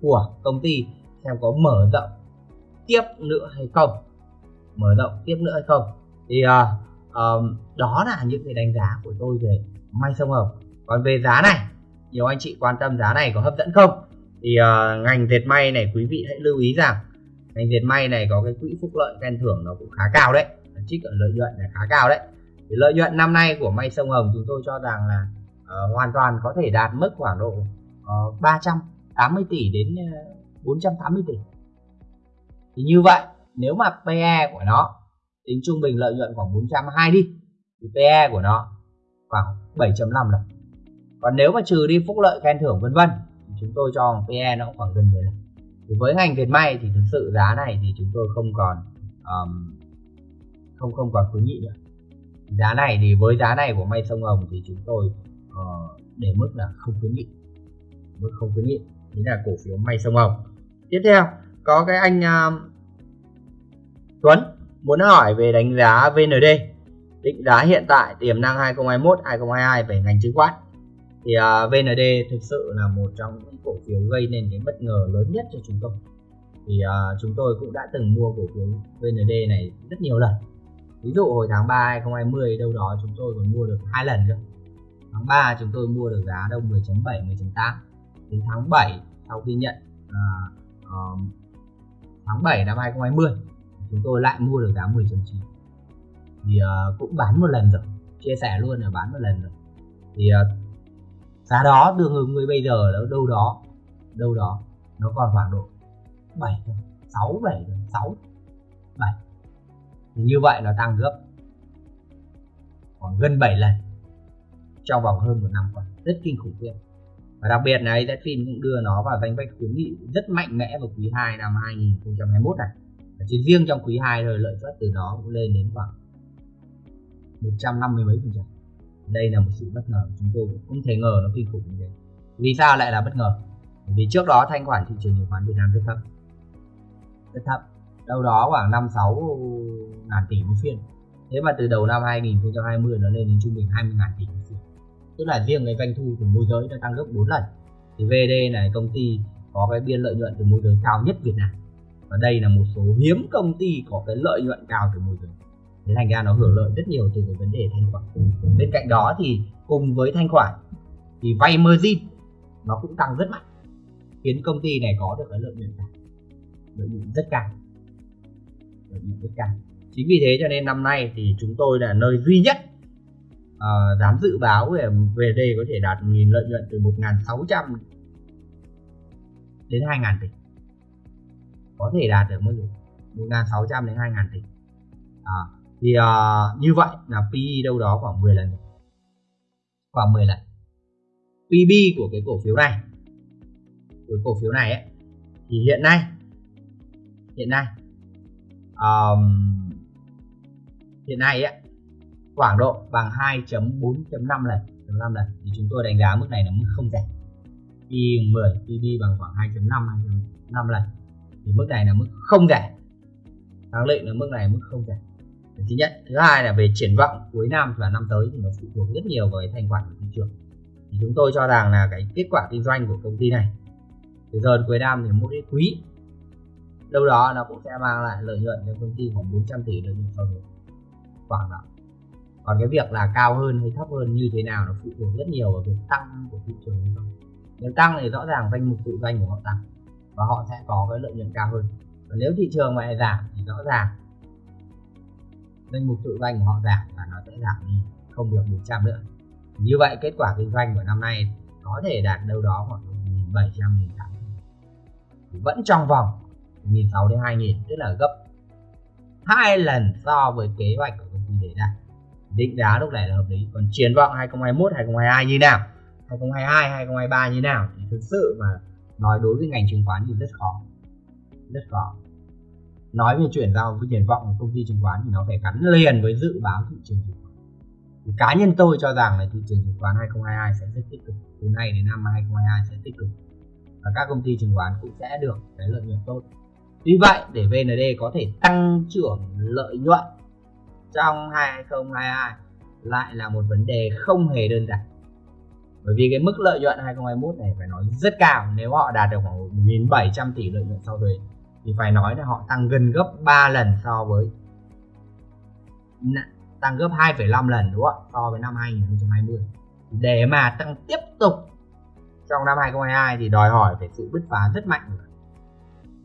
của công ty xem có mở rộng tiếp nữa hay không. Mở rộng tiếp nữa hay không. Thì uh, um, đó là những cái đánh giá của tôi về may sông hồng còn về giá này nhiều anh chị quan tâm giá này có hấp dẫn không? Thì uh, ngành dệt may này quý vị hãy lưu ý rằng ngành dệt may này có cái quỹ phúc lợi khen thưởng nó cũng khá cao đấy. Trích lợi nhuận là khá cao đấy. Thì lợi nhuận năm nay của may sông hồng chúng tôi cho rằng là uh, hoàn toàn có thể đạt mức khoảng độ ờ, uh, 380 tỷ đến uh, 480 tỷ. Thì như vậy nếu mà PE của nó tính trung bình lợi nhuận khoảng 420 đi thì PE của nó khoảng 7.5 lần còn nếu mà trừ đi phúc lợi khen thưởng vân vân chúng tôi cho PE nó cũng khoảng gần 10 thì với ngành dệt may thì thực sự giá này thì chúng tôi không còn um, không không còn khuyến nghị nữa. Giá này thì với giá này của may sông hồng thì chúng tôi uh, để mức là không khuyến nghị. Mức không khuyến nghị chính là cổ phiếu may sông hồng. Tiếp theo có cái anh uh, Tuấn muốn hỏi về đánh giá VND định giá hiện tại tiềm năng 2021 2022 về ngành chứng khoán thì à, uh, VND thực sự là một trong những cổ phiếu gây nên cái bất ngờ lớn nhất cho chúng tôi. Thì uh, chúng tôi cũng đã từng mua cổ phiếu VND này rất nhiều lần. Ví dụ hồi tháng 3 2020 đâu đó chúng tôi còn mua được hai lần nữa tháng 3 chúng tôi mua được giá đâu 10.7 10.8 đến tháng 7 sau khi nhận uh, uh, tháng 7 năm 2020 chúng tôi lại mua được giá 10.9 thì uh, cũng bán một lần rồi. Chia sẻ luôn là bán một lần rồi. Thì uh, giá đó tương ứng với bây giờ nó đâu đó đâu đó nó còn khoảng độ 7 6 7 6 7 thì như vậy nó tăng gấp khoảng gần 7 lần trong vòng hơn một năm qua. Rất kinh khủng khiếp và đặc biệt là Zfin cũng đưa nó vào danh sách khuyến nghị rất mạnh mẽ vào quý 2 năm 2021 này. Và chỉ riêng trong quý 2 thôi, lợi suất từ đó cũng lên đến khoảng 150 mấy phần trăm đây là một sự bất ngờ chúng tôi cũng không thể ngờ nó kinh khủng như thế. Vì sao lại là bất ngờ? Vì trước đó thanh khoản thị trường chứng khoán Việt Nam rất thấp. Rất thấp. Đâu đó khoảng 5 6 ngàn tỷ một phiên. Thế mà từ đầu năm 2020 nó lên đến trung bình 20 ngàn tỷ một phiên. Tức là riêng cái doanh thu của môi giới đã tăng gấp 4 lần. Thì VD này, công ty có cái biên lợi nhuận từ môi giới cao nhất Việt Nam. Và đây là một số hiếm công ty có cái lợi nhuận cao từ môi giới nên thành ra nó hưởng lợi rất nhiều từ cái vấn đề thanh khoản. Bên cạnh đó thì cùng với thanh khoản thì vay margin nó cũng tăng rất mạnh khiến công ty này có được cái lợi nhuận cao lợi nhuận rất cao lợi nhuận rất cao. Chính vì thế cho nên năm nay thì chúng tôi là nơi duy nhất uh, dám dự báo về về đây có thể đạt nghìn lợi nhuận từ 1.600 đến 2.000 tỷ. Có thể đạt được mức 1.600 đến 2.000 tỷ. À, thì uh, như vậy là PE đâu đó khoảng 10 lần. Khoảng 10 lần. PB của cái cổ phiếu này của cổ phiếu này ấy, thì hiện nay hiện nay um, hiện nay ấy, khoảng độ bằng 2.4.5 lần 5 lần. Thì chúng tôi đánh giá mức này là mức không rẻ. PE 10 PB bằng khoảng 2.5 2.5 lần. Thì mức này là mức không rẻ. Khẳng định là mức này mức không rẻ thứ nhất. Thứ hai là về triển vọng cuối năm và năm tới thì nó phụ thuộc rất nhiều vào cái thành quả của thị trường. Thì chúng tôi cho rằng là cái kết quả kinh doanh của công ty này, từ giờ đến cuối năm thì một cái quý, đâu đó nó cũng sẽ mang lại lợi nhuận cho công ty khoảng 400 tỷ lợi nhuận sau đó. Khoảng đó. Còn cái việc là cao hơn hay thấp hơn như thế nào nó phụ thuộc rất nhiều vào việc tăng của thị trường hay không. Nếu tăng thì rõ ràng danh mục tự doanh của họ tăng và họ sẽ có cái lợi nhuận cao hơn. Và nếu thị trường mà lại giảm thì rõ ràng danh mục tự doanh của họ giảm và nó sẽ giảm đi, không được 100 nữa. Như vậy kết quả kinh doanh của năm nay có thể đạt đâu đó khoảng 1.700 1.800 vẫn trong vòng 1.600 đến 2.000 tức là gấp hai lần so với kế hoạch của công ty đề ra định giá lúc này là hợp lý. Còn triển vọng 2021 2022 như nào? 2022 2023 như nào? Thì thực sự mà nói đối với ngành chứng khoán thì rất khó. Rất khó nói về chuyển giao với triển vọng của công ty chứng khoán thì nó phải gắn liền với dự báo thị trường chứng khoán. Thì cá nhân tôi cho rằng là thị trường chứng khoán 2022 sẽ rất tích cực. Từ nay đến năm 2022 sẽ tích cực. Và các công ty chứng khoán cũng sẽ được cái lợi nhuận tốt. Tuy vậy, để VND có thể tăng trưởng lợi nhuận trong 2022 lại là một vấn đề không hề đơn giản. Bởi vì cái mức lợi nhuận 2021 này phải nói rất cao. Nếu họ đạt được khoảng 1.700 tỷ lợi nhuận sau thuế thì phải nói là họ tăng gần gấp 3 lần so với tăng gấp 2,5 lần đúng không so với năm 2020 để mà tăng tiếp tục trong năm 2022 thì đòi hỏi phải sự bứt phá rất mạnh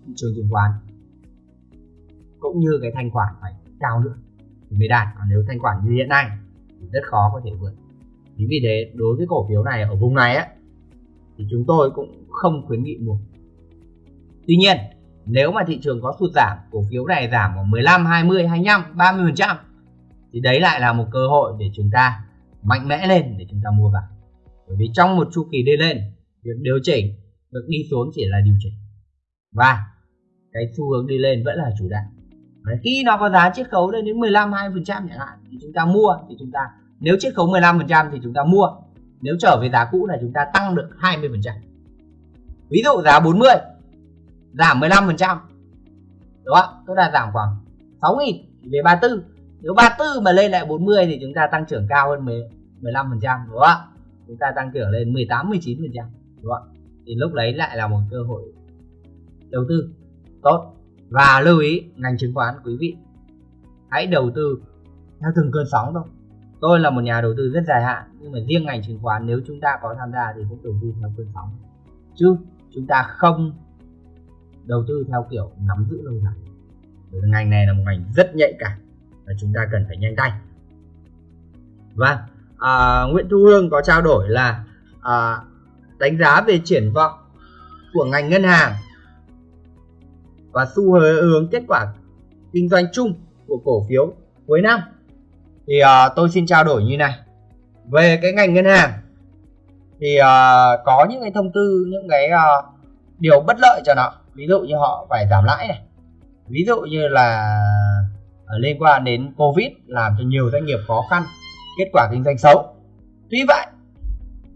thị trường chứng khoán. Cũng như cái thanh khoản phải cao nữa thì mới đạt. Còn nếu thanh khoản như hiện nay thì rất khó có thể vượt. Chính vì thế đối với cổ phiếu này ở vùng này á thì chúng tôi cũng không khuyến nghị mua. Tuy nhiên nếu mà thị trường có sụt giảm, cổ phiếu này giảm khoảng 15 20 25 30 phần trăm thì đấy lại là một cơ hội để chúng ta mạnh mẽ lên để chúng ta mua vào. Bởi vì trong một chu kỳ đi lên, việc điều chỉnh việc đi xuống chỉ là điều chỉnh. Và cái xu hướng đi lên vẫn là chủ đạo. Khi nó có giá chiết khấu lên đến 15 20 phần trăm chẳng hạn thì chúng ta mua, thì chúng ta, nếu chiết khấu 15 phần trăm thì chúng ta mua. Nếu trở về giá cũ là chúng ta tăng được 20 phần trăm. Ví dụ giá 40 giảm 15 phần trăm. Đúng không tức là giảm khoảng 6 nghìn về 34 nếu 34 mà lên lại 40 thì chúng ta tăng trưởng cao hơn 10, 15 phần trăm đúng không chúng ta tăng trưởng lên 18 19 phần trăm đúng không thì lúc đấy lại là một cơ hội đầu tư tốt. Và lưu ý ngành chứng khoán quý vị hãy đầu tư theo từng cơn sóng thôi. Tôi là một nhà đầu tư rất dài hạn nhưng mà riêng ngành chứng khoán nếu chúng ta có tham gia thì cũng đầu tư theo cơn sóng. Chứ chúng ta không đầu tư theo kiểu nắm giữ lâu dài. Bởi ngành này là một ngành rất nhạy cảm và chúng ta cần phải nhanh tay. Và à, Nguyễn Thu Hương có trao đổi là à, đánh giá về triển vọng của ngành ngân hàng và xu hướng kết quả kinh doanh chung của cổ phiếu cuối năm. Thì à, tôi xin trao đổi như này. Về cái ngành ngân hàng thì à, có những cái thông tư những cái à, điều bất lợi cho nó ví dụ như họ phải giảm lãi này. Ví dụ như là ờ, liên quan đến covid làm cho nhiều doanh nghiệp khó khăn, kết quả kinh doanh xấu. Tuy vậy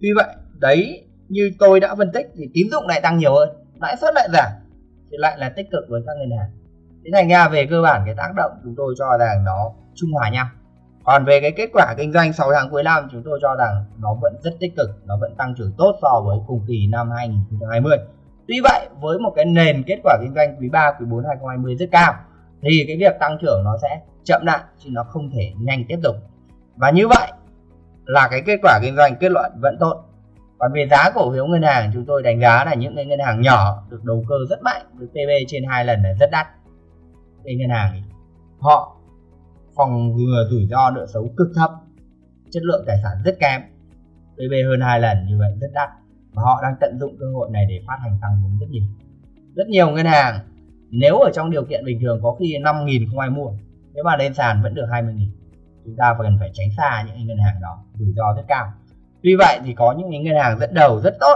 tuy vậy, đấy, như tôi đã phân tích thì tín dụng lại tăng nhiều hơn, lãi suất lại giảm, thì lại là tích cực với các ngân hàng. Thế thành ra về cơ bản cái tác động chúng tôi cho rằng nó trung hòa nhau. Còn về cái kết quả kinh doanh 6 tháng cuối năm, chúng tôi cho rằng nó vẫn rất tích cực, nó vẫn tăng trưởng tốt so với cùng kỳ năm 2020 tuy vậy, với một cái nền kết quả kinh doanh quý 3 quý 4 2020 rất cao, thì cái việc tăng trưởng nó sẽ chậm lại, chứ nó không thể nhanh tiếp tục. Và như vậy là cái kết quả kinh doanh kết luận vẫn tốt. Còn về giá cổ phiếu ngân hàng, chúng tôi đánh giá là những cái ngân hàng nhỏ được đầu cơ rất mạnh, với PB trên hai lần là rất đắt. Cái ngân hàng họ phòng ngừa rủi ro nợ xấu cực thấp, chất lượng tài sản rất kém. PB hơn hai lần như vậy rất đắt và họ đang tận dụng cơ hội này để phát hành tăng vốn rất nhiều rất nhiều ngân hàng nếu ở trong điều kiện bình thường có khi 5.000 không ai mua nếu mà lên sàn vẫn được 20.000 chúng ta cần phải tránh xa những ngân hàng đó rủi ro rất cao Tuy vậy thì có những ngân hàng dẫn đầu rất tốt,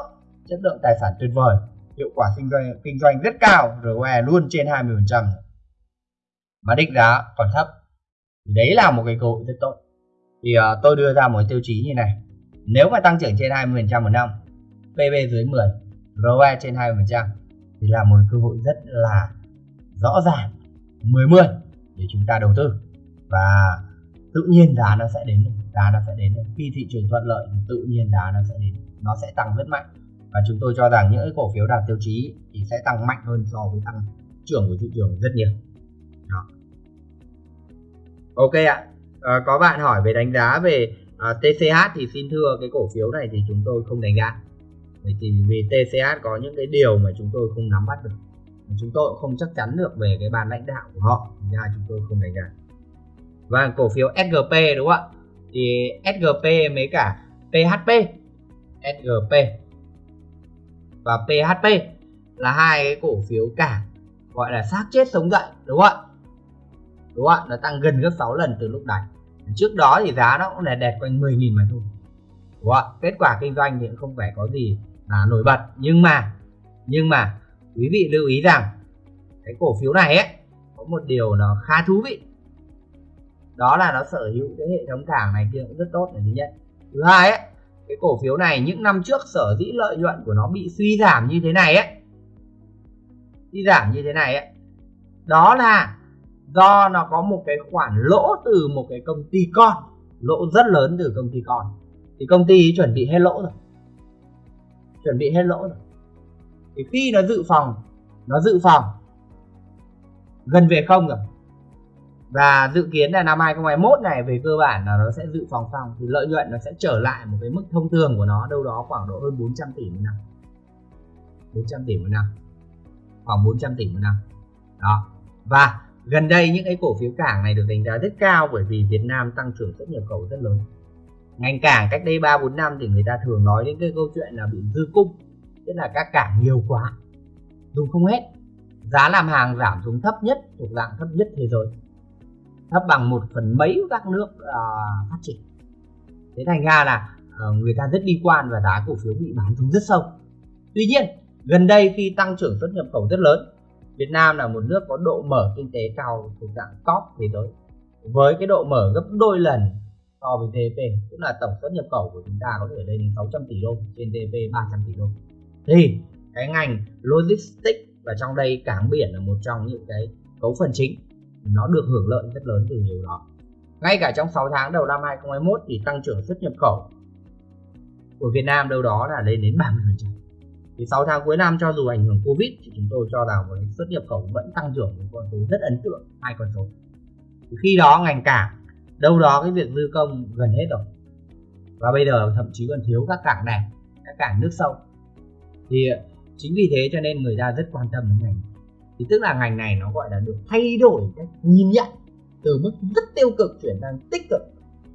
chất lượng tài sản tuyệt vời, hiệu quả kinh doanh kinh doanh rất cao, ROE luôn trên 20%. Mà định giá còn thấp. Đấy là một cái cơ hội rất tốt. Thì uh, tôi đưa ra một tiêu chí như này. Nếu mà tăng trưởng trên 20% một năm, PB dưới 10, ROE trên 20% thì là một cơ hội rất là rõ ràng 10-10 để chúng ta đầu tư. Và tự nhiên giá nó sẽ đến giá nó sẽ đến. Khi thị trường thuận lợi thì tự nhiên giá nó sẽ đến nó sẽ tăng rất mạnh. Và chúng tôi cho rằng những cổ phiếu đạt tiêu chí thì sẽ tăng mạnh hơn so với tăng trưởng của thị trường rất nhiều. Đó. ok ạ. À, có bạn hỏi về đánh giá về ờ, à, TCH thì xin thưa cái cổ phiếu này thì chúng tôi không đánh giá vì thì vì TCS có những cái điều mà chúng tôi không nắm bắt được, chúng tôi cũng không chắc chắn được về cái ban lãnh đạo của họ ra chúng tôi không đánh giá. Và cổ phiếu SGP đúng không ạ? Thì SGP mấy cả? PHP SGP và PHP là hai cái cổ phiếu cả gọi là xác chết sống dậy, đúng không ạ? Đúng không ạ? Nó tăng gần gấp 6 lần từ lúc này trước đó thì giá nó cũng là đẹp quanh 10.000 mà thôi, đúng không ạ? Kết quả kinh doanh thì cũng không phải có gì là nổi bật. Nhưng mà nhưng mà quý vị lưu ý rằng cái cổ phiếu này ấy, có một điều nó khá thú vị. Đó là nó sở hữu cái hệ thống cảng này kia cũng rất tốt là thứ nhất. Thứ hai ấy, cái cổ phiếu này những năm trước sở dĩ lợi nhuận của nó bị suy giảm như thế này ấy, suy giảm như thế này ấy, đó là do nó có một cái khoản lỗ từ một cái công ty con, lỗ rất lớn từ công ty con. Thì công ty chuẩn bị hết lỗ rồi chuẩn bị hết lỗ rồi. Thì khi nó dự phòng, nó dự phòng gần về không rồi. Và dự kiến là năm 2021 này về cơ bản là nó sẽ dự phòng xong, thì lợi nhuận nó sẽ trở lại một cái mức thông thường của nó đâu đó khoảng độ hơn 400 tỷ một năm. 400 tỷ một năm. Khoảng 400 tỷ một năm. Đó. Và gần đây những cái cổ phiếu cảng này được đánh giá rất cao bởi vì Việt Nam tăng trưởng xuất nhập khẩu rất lớn ngành cảng cách đây 3 4 năm thì người ta thường nói đến cái câu chuyện là bị dư cung tức là các cảng nhiều quá dùng không hết. Giá làm hàng giảm xuống thấp nhất thuộc dạng thấp nhất thế giới. Thấp bằng một phần mấy các nước uh, phát triển. Thế thành ra là uh, người ta rất đi quan và giá cổ phiếu bị bán xuống rất sâu. Tuy nhiên gần đây khi tăng trưởng xuất nhập khẩu rất lớn Việt Nam là một nước có độ mở kinh tế cao thuộc dạng top thế giới. Với cái độ mở gấp đôi lần so với GDP tức là tổng xuất nhập khẩu của chúng ta có thể lên đến 600 tỷ đô trên GDP 300 tỷ đô. Thì, cái ngành logistics và trong đây cảng biển là một trong những cái cấu phần chính. Nó được hưởng lợi rất lớn từ điều đó. Ngay cả trong 6 tháng đầu năm 2021 thì tăng trưởng xuất nhập khẩu của Việt Nam đâu đó là lên đến 30% thì 6 tháng cuối năm cho dù ảnh hưởng Covid thì chúng tôi cho rằng với xuất nhập khẩu vẫn tăng trưởng một con số rất ấn tượng, hai con số. Thì khi đó ngành cảng đâu đó cái việc dư công gần hết rồi. Và bây giờ thậm chí còn thiếu các cảng này các cảng nước sâu. Thì ờ, chính vì thế cho nên người ta rất quan tâm đến ngành thì tức là ngành này nó gọi là được thay đổi cách nhìn nhận từ mức rất tiêu cực chuyển sang tích cực.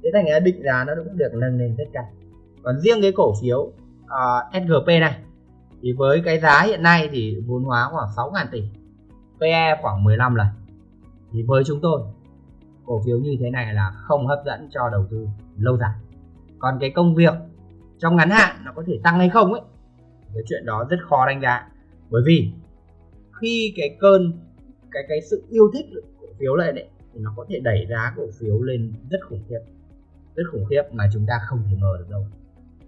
Thế thành ra định giá nó cũng được nâng lên rất cao. Còn riêng cái cổ phiếu ờ, uh, SGP này thì với cái giá hiện nay thì vốn hóa khoảng 6.000 tỷ PE khoảng 15 lần. Thì với chúng tôi cổ phiếu như thế này là không hấp dẫn cho đầu tư lâu dài. Còn cái công việc trong ngắn hạn nó có thể tăng hay không ấy, cái chuyện đó rất khó đánh giá. Bởi vì khi cái cơn, cái cái sự yêu thích cổ phiếu lên đấy thì nó có thể đẩy giá cổ phiếu lên rất khủng khiếp, rất khủng khiếp mà chúng ta không thể ngờ được đâu.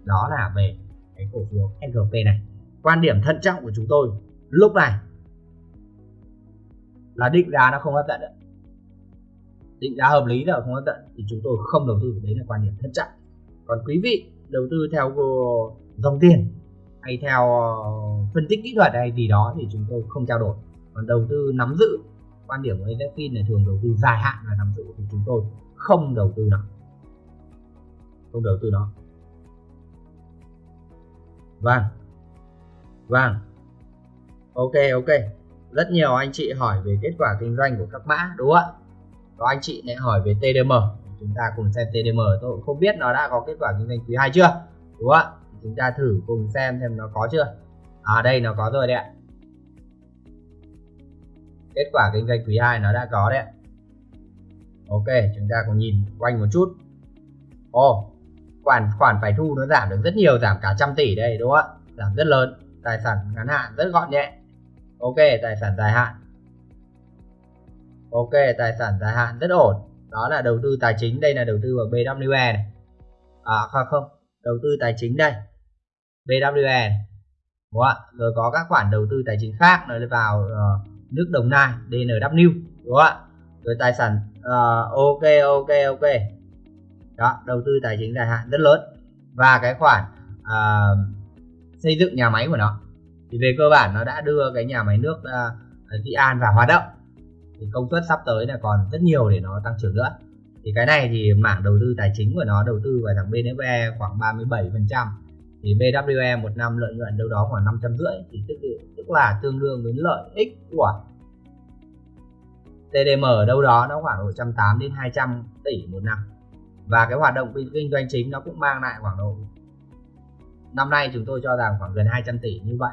Đó là về cái cổ phiếu SGP này. Quan điểm thận trọng của chúng tôi lúc này là định giá nó không hấp dẫn định giá hợp lý là không hấp dẫn thì chúng tôi không đầu tư đấy là quan điểm thận trọng. Còn quý vị đầu tư theo dòng tiền hay theo ờ, phân tích kỹ thuật hay gì đó thì chúng tôi không trao đổi. Còn đầu tư nắm giữ, quan điểm của Zfin là thường đầu tư dài hạn và nắm giữ thì chúng tôi không đầu tư nó không đầu tư nó vâng. Vâng. Ok ok. Rất nhiều anh chị hỏi về kết quả kinh doanh của các mã, đúng không ạ? Có anh chị lại hỏi về TDM chúng ta cùng xem TDM tôi cũng không biết nó đã có kết quả kinh doanh quý 2 chưa. Đúng không ạ? Chúng ta thử cùng xem xem nó có chưa. À đây nó có rồi đấy ạ. Kết quả kinh doanh quý 2 nó đã có đấy ok chúng ta cùng nhìn quanh một chút. Ồ oh, khoản khoản phải thu nó giảm được rất nhiều giảm cả trăm tỷ đây đúng không ạ? Giảm rất lớn tài sản ngắn hạn rất gọn nhẹ. Ok tài sản dài hạn ok tài sản dài hạn rất ổn. Đó là đầu tư tài chính đây là đầu tư vào BWE này. À không không đầu tư tài chính đây. BWE đúng không ạ? Rồi có các khoản đầu tư tài chính khác nó vào uh, nước Đồng Nai DNW đúng không ạ? Rồi tài sản uh, ok ok ok. Đó đầu tư tài chính dài hạn rất lớn. Và cái khoản uh, xây dựng nhà máy của nó. Thì về cơ bản nó đã đưa cái nhà máy nước uh, Dị An vào hoạt động thì công suất sắp tới là còn rất nhiều để nó tăng trưởng nữa. Thì cái này thì mảng đầu tư tài chính của nó đầu tư vào thằng BNFE khoảng 37 phần trăm thì BWE một năm lợi nhuận đâu đó khoảng 550 thì tức, tức là tương đương với lợi ích của TDM ở đâu đó nó khoảng 180 đến 200 tỷ một năm. Và cái hoạt động kinh doanh chính nó cũng mang lại khoảng độ năm nay chúng tôi cho rằng khoảng gần 200 tỷ như vậy.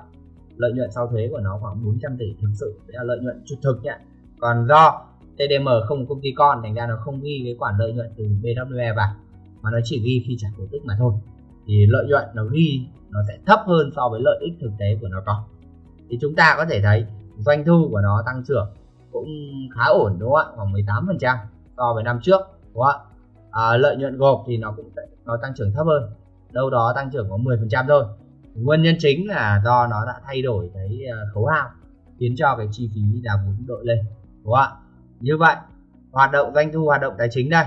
Lợi nhuận sau thuế của nó khoảng 400 tỷ thực sự đấy là lợi nhuận trực thực nhé còn do TDM không công ty con thành ra nó không ghi cái khoản lợi nhuận từ BWE vào mà nó chỉ ghi khi trả cổ tức mà thôi. Thì lợi nhuận nó ghi nó sẽ thấp hơn so với lợi ích thực tế của nó có. Thì chúng ta có thể thấy doanh thu của nó tăng trưởng cũng khá ổn đúng không ạ? Khoảng 18 phần trăm so với năm trước đúng không ạ? À, lợi nhuận gộp thì nó cũng nó tăng trưởng thấp hơn. Đâu đó tăng trưởng có 10 phần trăm thôi. Nguyên nhân chính là do nó đã thay đổi cái à, khấu hao khiến cho cái chi phí đào vốn đội lên đúng không ạ? Như vậy hoạt động doanh thu hoạt động tài chính đây.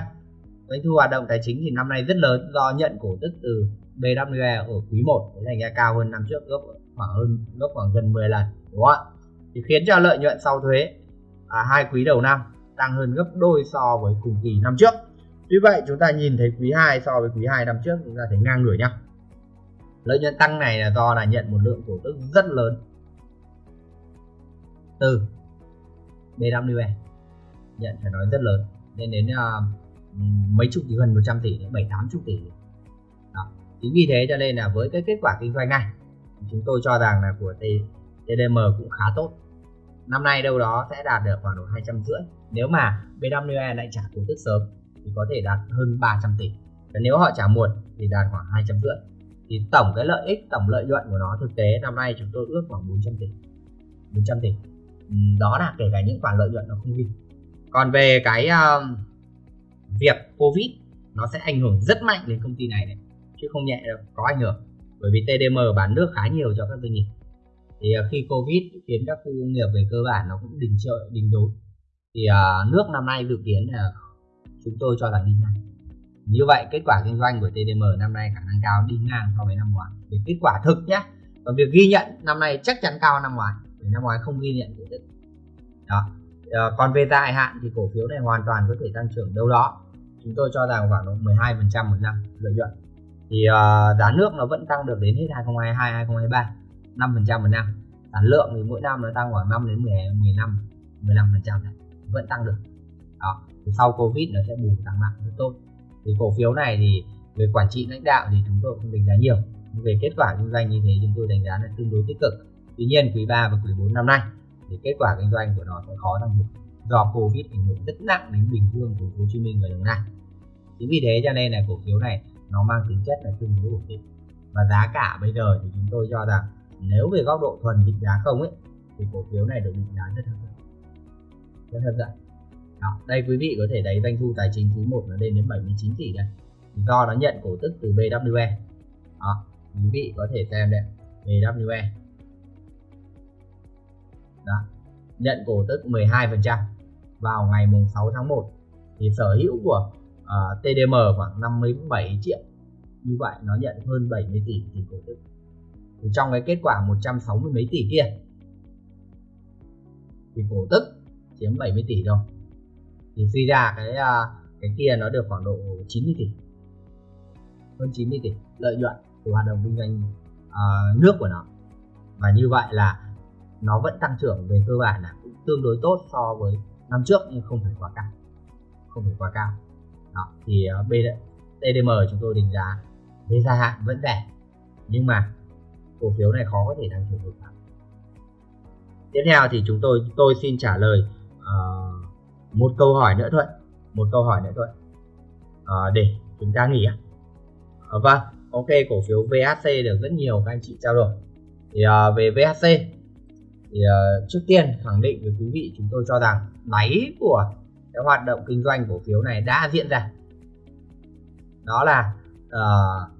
Doanh thu hoạt động tài chính thì năm nay rất lớn do nhận cổ tức từ BWE ở quý 1 thành ra cao hơn năm trước gấp khoảng hơn gấp khoảng gần 10 lần đúng không ạ? Thì khiến cho lợi nhuận sau thuế à, hai quý đầu năm tăng hơn gấp đôi so với cùng kỳ năm trước. Tuy vậy chúng ta nhìn thấy quý 2 so với quý 2 năm trước chúng ta thấy ngang ngửa nhau lợi nhuận tăng này là do là nhận một lượng cổ tức rất lớn. Từ BWE nhận phải nói rất lớn. Lên đến uh, mấy chục gần 100 tỷ đến 7 80 tỷ. Đó. chính vì thế cho nên là với cái kết quả kinh doanh này chúng tôi cho rằng là của TDM cũng khá tốt. Năm nay đâu đó sẽ đạt được khoảng độ 250 nếu mà BWE lại trả cổ tức sớm thì có thể đạt hơn 300 tỷ. Và nếu họ trả muộn thì đạt khoảng 250 thì tổng cái lợi ích tổng lợi nhuận của nó thực tế năm nay chúng tôi ước khoảng 400 tỷ. 400 tỷ đó là kể cả những khoản lợi nhuận nó không đi. Còn về cái uh, việc covid nó sẽ ảnh hưởng rất mạnh đến công ty này này chứ không nhẹ đâu có ảnh hưởng. Bởi vì TDM bán nước khá nhiều cho các doanh nghiệp. Thì uh, khi covid khiến các khu công nghiệp về cơ bản nó cũng đình trợ đình đốn. Thì uh, nước năm nay dự kiến là chúng tôi cho là đi ngang. Như vậy kết quả kinh doanh của TDM năm nay khả năng cao đi ngang so với năm ngoái. Về kết quả thực nhé còn việc ghi nhận năm nay chắc chắn cao năm ngoái thì năm ngoái không ghi nhận được đó. À, còn về dài hạn thì cổ phiếu này hoàn toàn có thể tăng trưởng đâu đó. Chúng tôi cho rằng khoảng 12 phần trăm một năm lợi nhuận. Thì uh, giá nước nó vẫn tăng được đến hết 2022 2023 5 phần trăm một năm. Sản lượng thì mỗi năm nó tăng khoảng 5 đến 10, 15 15 phần trăm vẫn tăng được. Đó. Thì sau covid nó sẽ bù tăng mạnh rất tốt. Thì cổ phiếu này thì về quản trị lãnh đạo thì chúng tôi không đánh giá nhiều. Về kết quả kinh doanh như thế chúng tôi đánh giá là tương đối tích cực tuy nhiên quý 3 và quý 4 năm nay thì kết quả kinh doanh của nó sẽ khó tăng được do covid ảnh hưởng rất nặng đến bình dương của Hồ Chí Minh và Đồng Nai. Chính vì thế cho nên là cổ phiếu này nó mang tính chất là tương đối ổn định. Và giá cả bây giờ thì chúng tôi cho rằng nếu về góc độ thuần định giá không ấy thì cổ phiếu này được định giá rất hấp dẫn. Rất hấp dẫn. Đó, đây quý vị có thể thấy doanh thu tài chính quý 1 nó lên đến 79 tỷ đây. Do nó nhận cổ tức từ BWE đó, quý vị có thể xem đây. BWE đó, nhận cổ tức 12% vào ngày mùng 6 tháng 1 thì sở hữu của ờ, uh, TDM khoảng 57 triệu. Như vậy nó nhận hơn 70 tỷ tiền cổ tức. Thì trong cái kết quả 160 mấy tỷ kia thì cổ tức chiếm 70 tỷ thôi. Thì suy ra cái à, cái kia nó được khoảng độ 90 tỷ. Hơn 90 tỷ lợi nhuận từ hoạt động kinh doanh uh, nước của nó. Và như vậy là nó vẫn tăng trưởng về cơ bản là cũng tương đối tốt so với năm trước nhưng không phải quá cao. Không phải quá cao. Đó thì ờ, uh, TDM chúng tôi đánh giá về dài hạn vẫn rẻ nhưng mà cổ phiếu này khó có thể tăng trưởng được. Tiếp theo thì chúng tôi tôi xin trả lời uh, một câu hỏi nữa thôi một câu hỏi nữa thôi. Uh, để chúng ta nghỉ uh, vâng ok cổ phiếu VHC được rất nhiều các anh chị trao đổi. Thì uh, về VHC thì uh, trước tiên khẳng định với quý vị chúng tôi cho rằng đáy của cái hoạt động kinh doanh cổ phiếu này đã diễn ra. Đó là uh,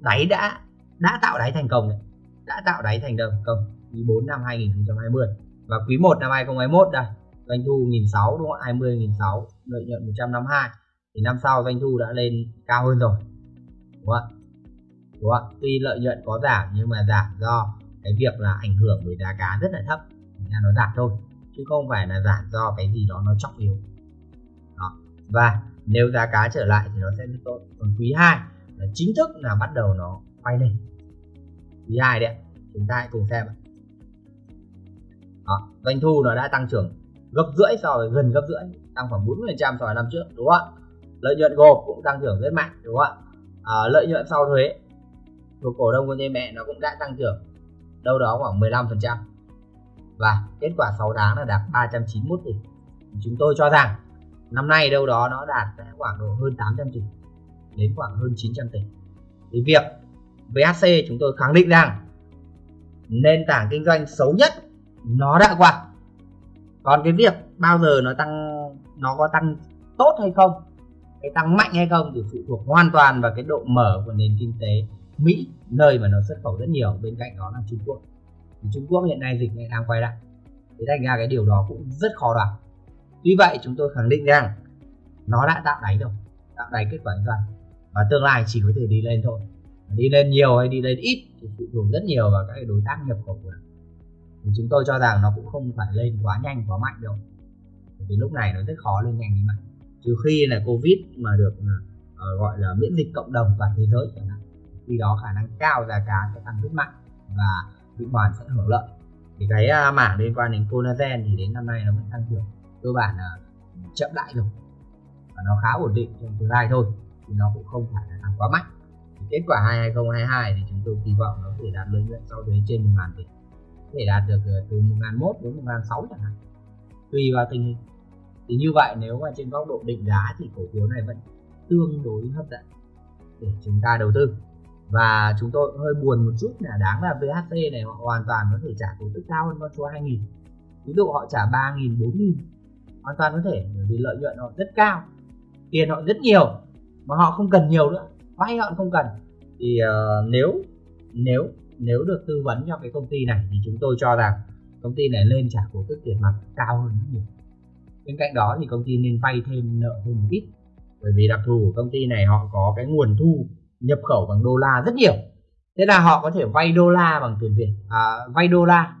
đáy đã đã tạo đáy thành công này đã tạo đáy thành công quý 4 năm 2020 và quý 1 năm 2021 đây doanh thu 1.600 đúng không 20 1.600 lợi nhuận 152 thì năm sau doanh thu đã lên cao hơn rồi. Đúng không ạ? Đúng không tuy lợi nhuận có giảm nhưng mà giảm do cái việc là ảnh hưởng với giá cá rất là thấp là nó giảm thôi chứ không phải là giảm do cái gì đó nó chóc yếu. Đó. và nếu giá cá trở lại thì nó sẽ rất tốt. Còn quý 2 là chính thức là bắt đầu nó quay lên. Quý 2 đấy chúng ta hãy cùng xem đó, doanh thu nó đã tăng trưởng gấp rưỡi so với gần gấp rưỡi tăng khoảng 40 phần trăm so với năm trước đúng không ạ? Lợi nhuận gộp cũng tăng trưởng rất mạnh đúng không ạ? À, lợi nhuận sau thuế của cổ đông của ty mẹ nó cũng đã tăng trưởng đâu đó khoảng 15 phần trăm. Và kết quả 6 tháng là đạt 391 tỷ. Chúng tôi cho rằng năm nay đâu đó nó đạt khoảng độ hơn 800 tỷ, đến khoảng hơn 900 tỷ. Thì việc VHC chúng tôi khẳng định rằng nền tảng kinh doanh xấu nhất nó đã qua. Còn cái việc bao giờ nó tăng, nó có tăng tốt hay không cái tăng mạnh hay không thì phụ thuộc hoàn toàn vào cái độ mở của nền kinh tế. Mỹ nơi mà nó xuất khẩu rất nhiều bên cạnh đó là Trung Quốc. Thì Trung Quốc hiện nay dịch này đang quay lại. Thế thành ra cái điều đó cũng rất khó đoán. Tuy vậy chúng tôi khẳng định rằng nó đã tạo đáy rồi tạo đáy kết quả kinh doanh và tương lai chỉ có thể đi lên thôi. Đi lên nhiều hay đi lên ít thì phụ thuộc rất nhiều vào các đối tác nhập khẩu của nó. Thì chúng tôi cho rằng nó cũng không phải lên quá nhanh quá mạnh đâu. Bởi vì lúc này nó rất khó lên nhanh như vậy. Trừ khi là covid mà được uh, gọi là miễn dịch cộng đồng toàn thế giới chẳng hạn khi đó khả năng cao giá cá sẽ tăng rất mạnh và vĩnh hoàn sẽ hưởng lợi. Thì cái uh, mảng liên quan đến collagen thì đến năm nay nó vẫn tăng trưởng cơ bản là chậm lại rồi. Và nó khá ổn định trong tương lai thôi thì nó cũng không phải là tăng quá mạnh. Thì kết quả 2022 thì chúng tôi kỳ vọng nó có thể đạt lợi nhuận sau thuế trên 1 ngàn tỷ. Có thể đạt được ờ, từ 1 ngàn mốt đến 1 ngàn sáu chẳng hạn tùy vào tình hình. Thì như vậy nếu mà trên góc độ định giá thì cổ phiếu này vẫn tương đối hấp dẫn để chúng ta đầu tư và chúng tôi hơi buồn một chút là đáng là VHC này họ hoàn toàn có thể trả cổ tức cao hơn con số 2000 ví dụ họ trả 3.000 4.000 hoàn toàn có thể bởi vì lợi nhuận họ rất cao tiền họ rất nhiều mà họ không cần nhiều nữa vay họ không cần. Thì uh, nếu nếu nếu được tư vấn cho cái công ty này thì chúng tôi cho rằng công ty này lên trả cổ tức tiền mặt cao hơn rất nhiều. Bên cạnh đó thì công ty nên vay thêm nợ thêm một ít bởi vì đặc thù của công ty này họ có cái nguồn thu nhập khẩu bằng đô la rất nhiều. Thế là họ có thể vay đô la bằng tiền việt à, vay đô la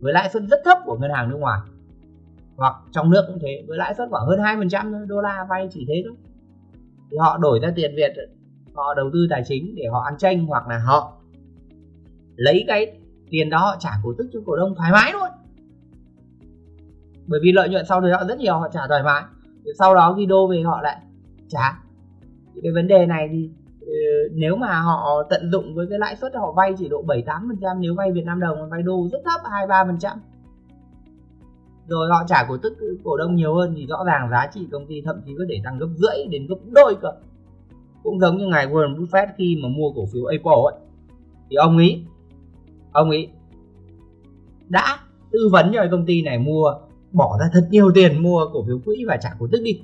với lãi suất rất thấp của ngân hàng nước ngoài. Hoặc trong nước cũng thế với lãi suất khoảng hơn hai phần trăm đô la vay chỉ thế thôi. Thì họ đổi ra tiền việt họ đầu tư tài chính để họ ăn tranh hoặc là họ lấy cái tiền đó họ trả cổ tức cho cổ đông thoải mái luôn bởi vì lợi nhuận sau đấy họ rất nhiều họ trả thoải mái. Sau đó khi đô về họ lại trả. Thì cái vấn đề này thì nếu mà họ tận dụng với cái lãi suất họ vay chỉ độ 7 8 phần trăm, nếu vay Việt Nam đồng vay đô rất thấp 2 3 phần trăm. Rồi họ trả cổ tức cổ đông nhiều hơn thì rõ ràng giá trị công ty thậm chí có thể tăng gấp rưỡi đến gấp đôi cơ. Cũng giống như ngài Warren Buffett khi mà mua cổ phiếu Apple ấy. Thì ông ấy ông ấy đã tư vấn cho công ty này mua, bỏ ra thật nhiều tiền mua cổ phiếu quỹ và trả cổ tức đi.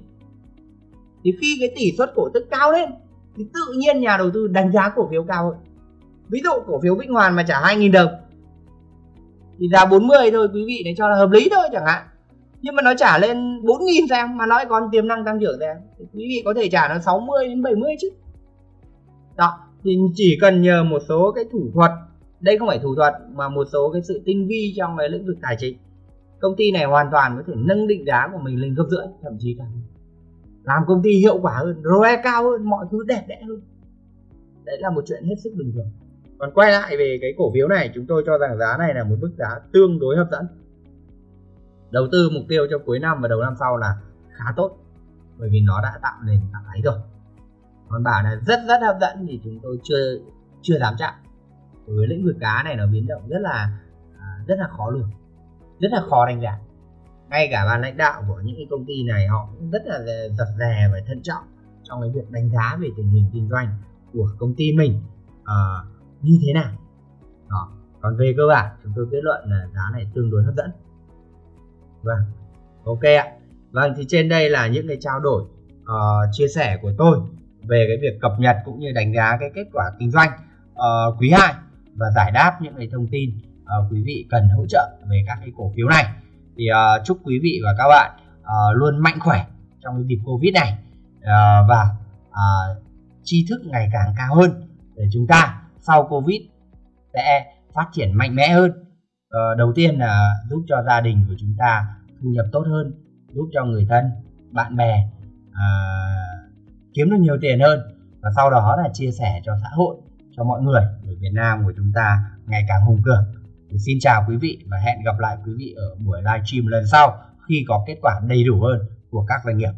Thì khi cái tỷ suất cổ tức cao lên thì tự nhiên nhà đầu tư đánh giá cổ phiếu cao hơn. Ví dụ cổ phiếu Vĩnh Hoàn mà trả 2.000 đồng, thì giá 40 thôi, quý vị để cho là hợp lý thôi chẳng hạn. Nhưng mà nó trả lên 4.000 xem, mà nói còn tiềm năng tăng trưởng xem, thì quý vị có thể trả nó 60 đến 70 chứ. Đó, thì chỉ cần nhờ một số cái thủ thuật, đây không phải thủ thuật, mà một số cái sự tinh vi trong cái lĩnh vực tài chính. Công ty này hoàn toàn có thể nâng định giá của mình lên gấp rưỡi, thậm chí cả làm công ty hiệu quả hơn, ROE cao hơn, mọi thứ đẹp đẽ hơn. Đấy là một chuyện hết sức bình thường. Còn quay lại về cái cổ phiếu này, chúng tôi cho rằng giá này là một mức giá tương đối hấp dẫn. Đầu tư mục tiêu cho cuối năm và đầu năm sau là khá tốt, bởi vì nó đã tạo nền tảng ấy rồi. Còn bảo là rất rất hấp dẫn thì chúng tôi chưa chưa dám chạm. Với lĩnh vực cá này nó biến động rất là à, rất là khó lường, rất là khó đánh giá ngay cả ban lãnh đạo của những cái công ty này họ cũng rất là giật rè và thận trọng trong cái việc đánh giá về tình hình kinh doanh của công ty mình uh, như thế nào. Đó. Còn về cơ bản chúng tôi kết luận là giá này tương đối hấp dẫn. Vâng. Ok ạ. Vâng thì trên đây là những cái trao đổi uh, chia sẻ của tôi về cái việc cập nhật cũng như đánh giá cái kết quả kinh doanh uh, quý 2 và giải đáp những cái thông tin uh, quý vị cần hỗ trợ về các cái cổ phiếu này thì uh, chúc quý vị và các bạn uh, luôn mạnh khỏe trong dịp covid này. Uh, và uh, tri thức ngày càng cao hơn để chúng ta sau covid sẽ phát triển mạnh mẽ hơn. Uh, đầu tiên là giúp cho gia đình của chúng ta thu nhập tốt hơn giúp cho người thân bạn bè uh, kiếm được nhiều tiền hơn. Và sau đó là chia sẻ cho xã hội cho mọi người để Việt Nam của chúng ta ngày càng hùng cường thì xin chào quý vị và hẹn gặp lại quý vị ở buổi livestream lần sau khi có kết quả đầy đủ hơn của các doanh nghiệp.